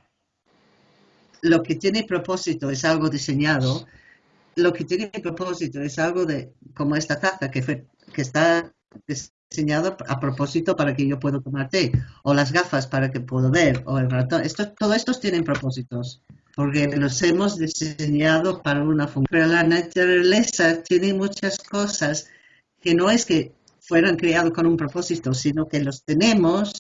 B: lo que tiene propósito es algo diseñado, lo que tiene propósito es algo de como esta taza que, fue, que está diseñado a propósito para que yo pueda tomar té, o las gafas para que puedo ver, o el ratón. Esto, todo estos tienen propósitos, porque los hemos diseñado para una función. Pero la naturaleza tiene muchas cosas que no es que fueran creados con un propósito, sino que los tenemos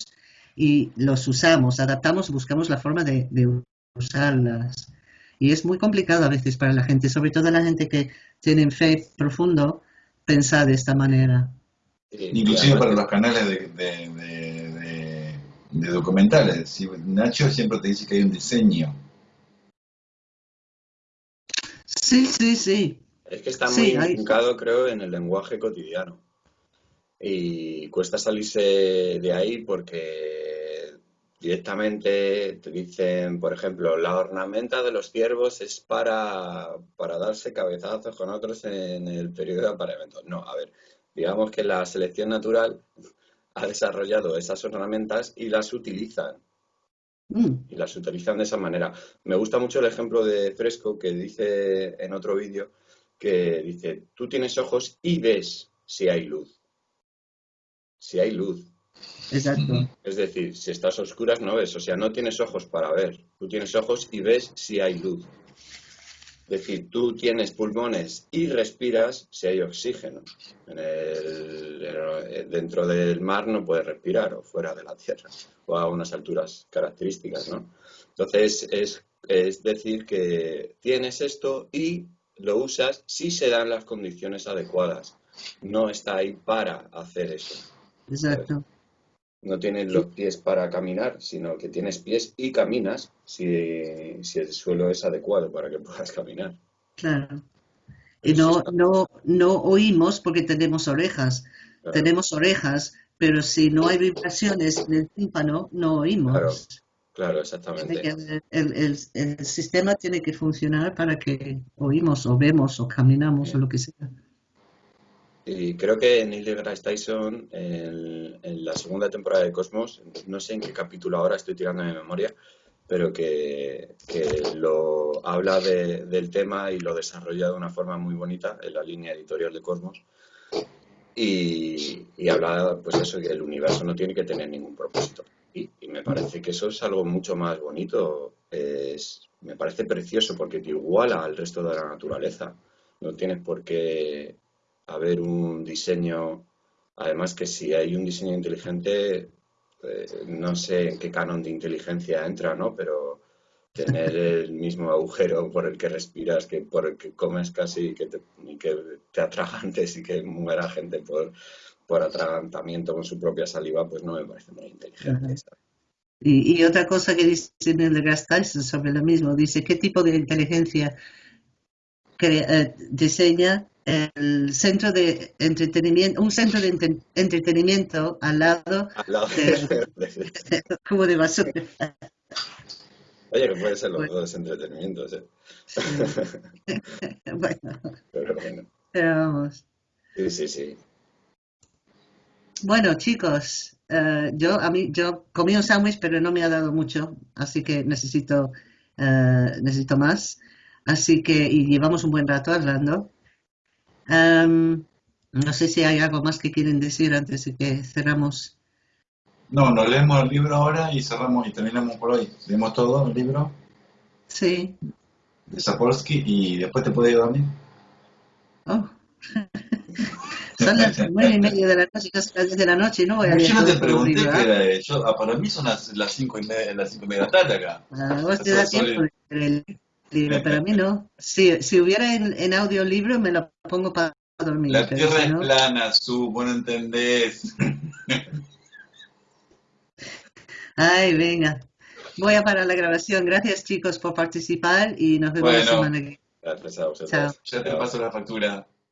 B: y los usamos, adaptamos, buscamos la forma de, de usarlas. Y es muy complicado a veces para la gente, sobre todo la gente que tiene fe profundo, pensar de esta manera.
A: Inclusive para los canales de, documentales. Nacho siempre te dice que hay un diseño.
B: Sí, sí, sí.
D: Es que está muy sí, creo, en el lenguaje cotidiano. Y cuesta salirse de ahí porque Directamente te dicen, por ejemplo, la ornamenta de los ciervos es para, para darse cabezazos con otros en el periodo de apareamiento. No, a ver, digamos que la selección natural ha desarrollado esas ornamentas y las utilizan. Y las utilizan de esa manera. Me gusta mucho el ejemplo de Fresco que dice en otro vídeo que dice, tú tienes ojos y ves si hay luz. Si hay luz.
B: Exacto.
D: Es decir, si estás a oscuras no ves, o sea, no tienes ojos para ver, tú tienes ojos y ves si hay luz. Es decir, tú tienes pulmones y respiras si hay oxígeno. dentro del mar no puedes respirar o fuera de la tierra o a unas alturas características, ¿no? Entonces es, es decir que tienes esto y lo usas si se dan las condiciones adecuadas. No está ahí para hacer eso.
B: Exacto
D: no tienes los pies para caminar, sino que tienes pies y caminas si, el suelo es adecuado para que puedas caminar.
B: Claro. Y no, no, no oímos porque tenemos orejas. Tenemos orejas, pero si no hay vibraciones en el tímpano, no oímos.
D: Claro, claro exactamente.
B: El, el, el, sistema tiene que funcionar para que oímos o vemos o caminamos o lo que sea.
D: Y creo que Neil deGrasse Tyson, en, la segunda temporada de Cosmos, no sé en qué capítulo ahora estoy tirando de memoria, pero que, lo habla del tema y lo desarrolla de una forma muy bonita en la línea editorial de Cosmos. Y, habla, pues eso, que el universo no tiene que tener ningún propósito. Y, y me parece que eso es algo mucho más bonito. Es, me parece precioso porque te iguala al resto de la naturaleza. No tienes por qué haber un diseño, además que si hay un diseño inteligente, eh, no sé en qué canon de inteligencia entra, ¿no? Pero tener el mismo agujero por el que respiras, que por el que comes casi que te, y que te atragantes y que muera gente por, por atragantamiento con su propia saliva, pues no me parece muy inteligente.
B: y, otra cosa que dice Neil deGrasse Tyson sobre lo mismo, dice, ¿qué tipo de inteligencia eh, diseña el centro de entretenimiento, un centro de entretenimiento al lado,
D: al lado
B: de, cubo de basura.
D: Oye, que puede ser los dos entretenimientos, ¿eh?
B: bueno.
D: Pero bueno.
B: Pero vamos.
D: Sí, sí, sí.
B: Bueno, chicos, uh, yo a mí yo comí un sándwich, pero no me ha dado mucho, así que necesito uh, necesito más. Así que y llevamos un buen rato hablando. Um, no sé si hay algo más que quieren decir antes de que cerramos.
A: No, nos leemos el libro ahora y cerramos y terminamos por hoy. Leemos todo el libro.
B: Sí.
A: De Sapolsky y después te puede ir a dormir.
B: Oh. son las nueve y media de la noche, casi las diez de la noche, ¿no? Voy a
A: yo no te pregunté qué ¿ah? era yo, ah, para mí son las, las cinco y media, las cinco y media de la tarde acá.
B: Ah, vos te da tiempo de el libro, para mí no. Si, si hubiera en, en audiolibro me lo pongo para dormir.
A: La tierra es plana, su, vos no entendés.
B: Ay, venga. Voy a parar la grabación. Gracias chicos por participar y nos vemos la semana que viene.
D: Gracias a vosotros.
A: Ya te paso la factura.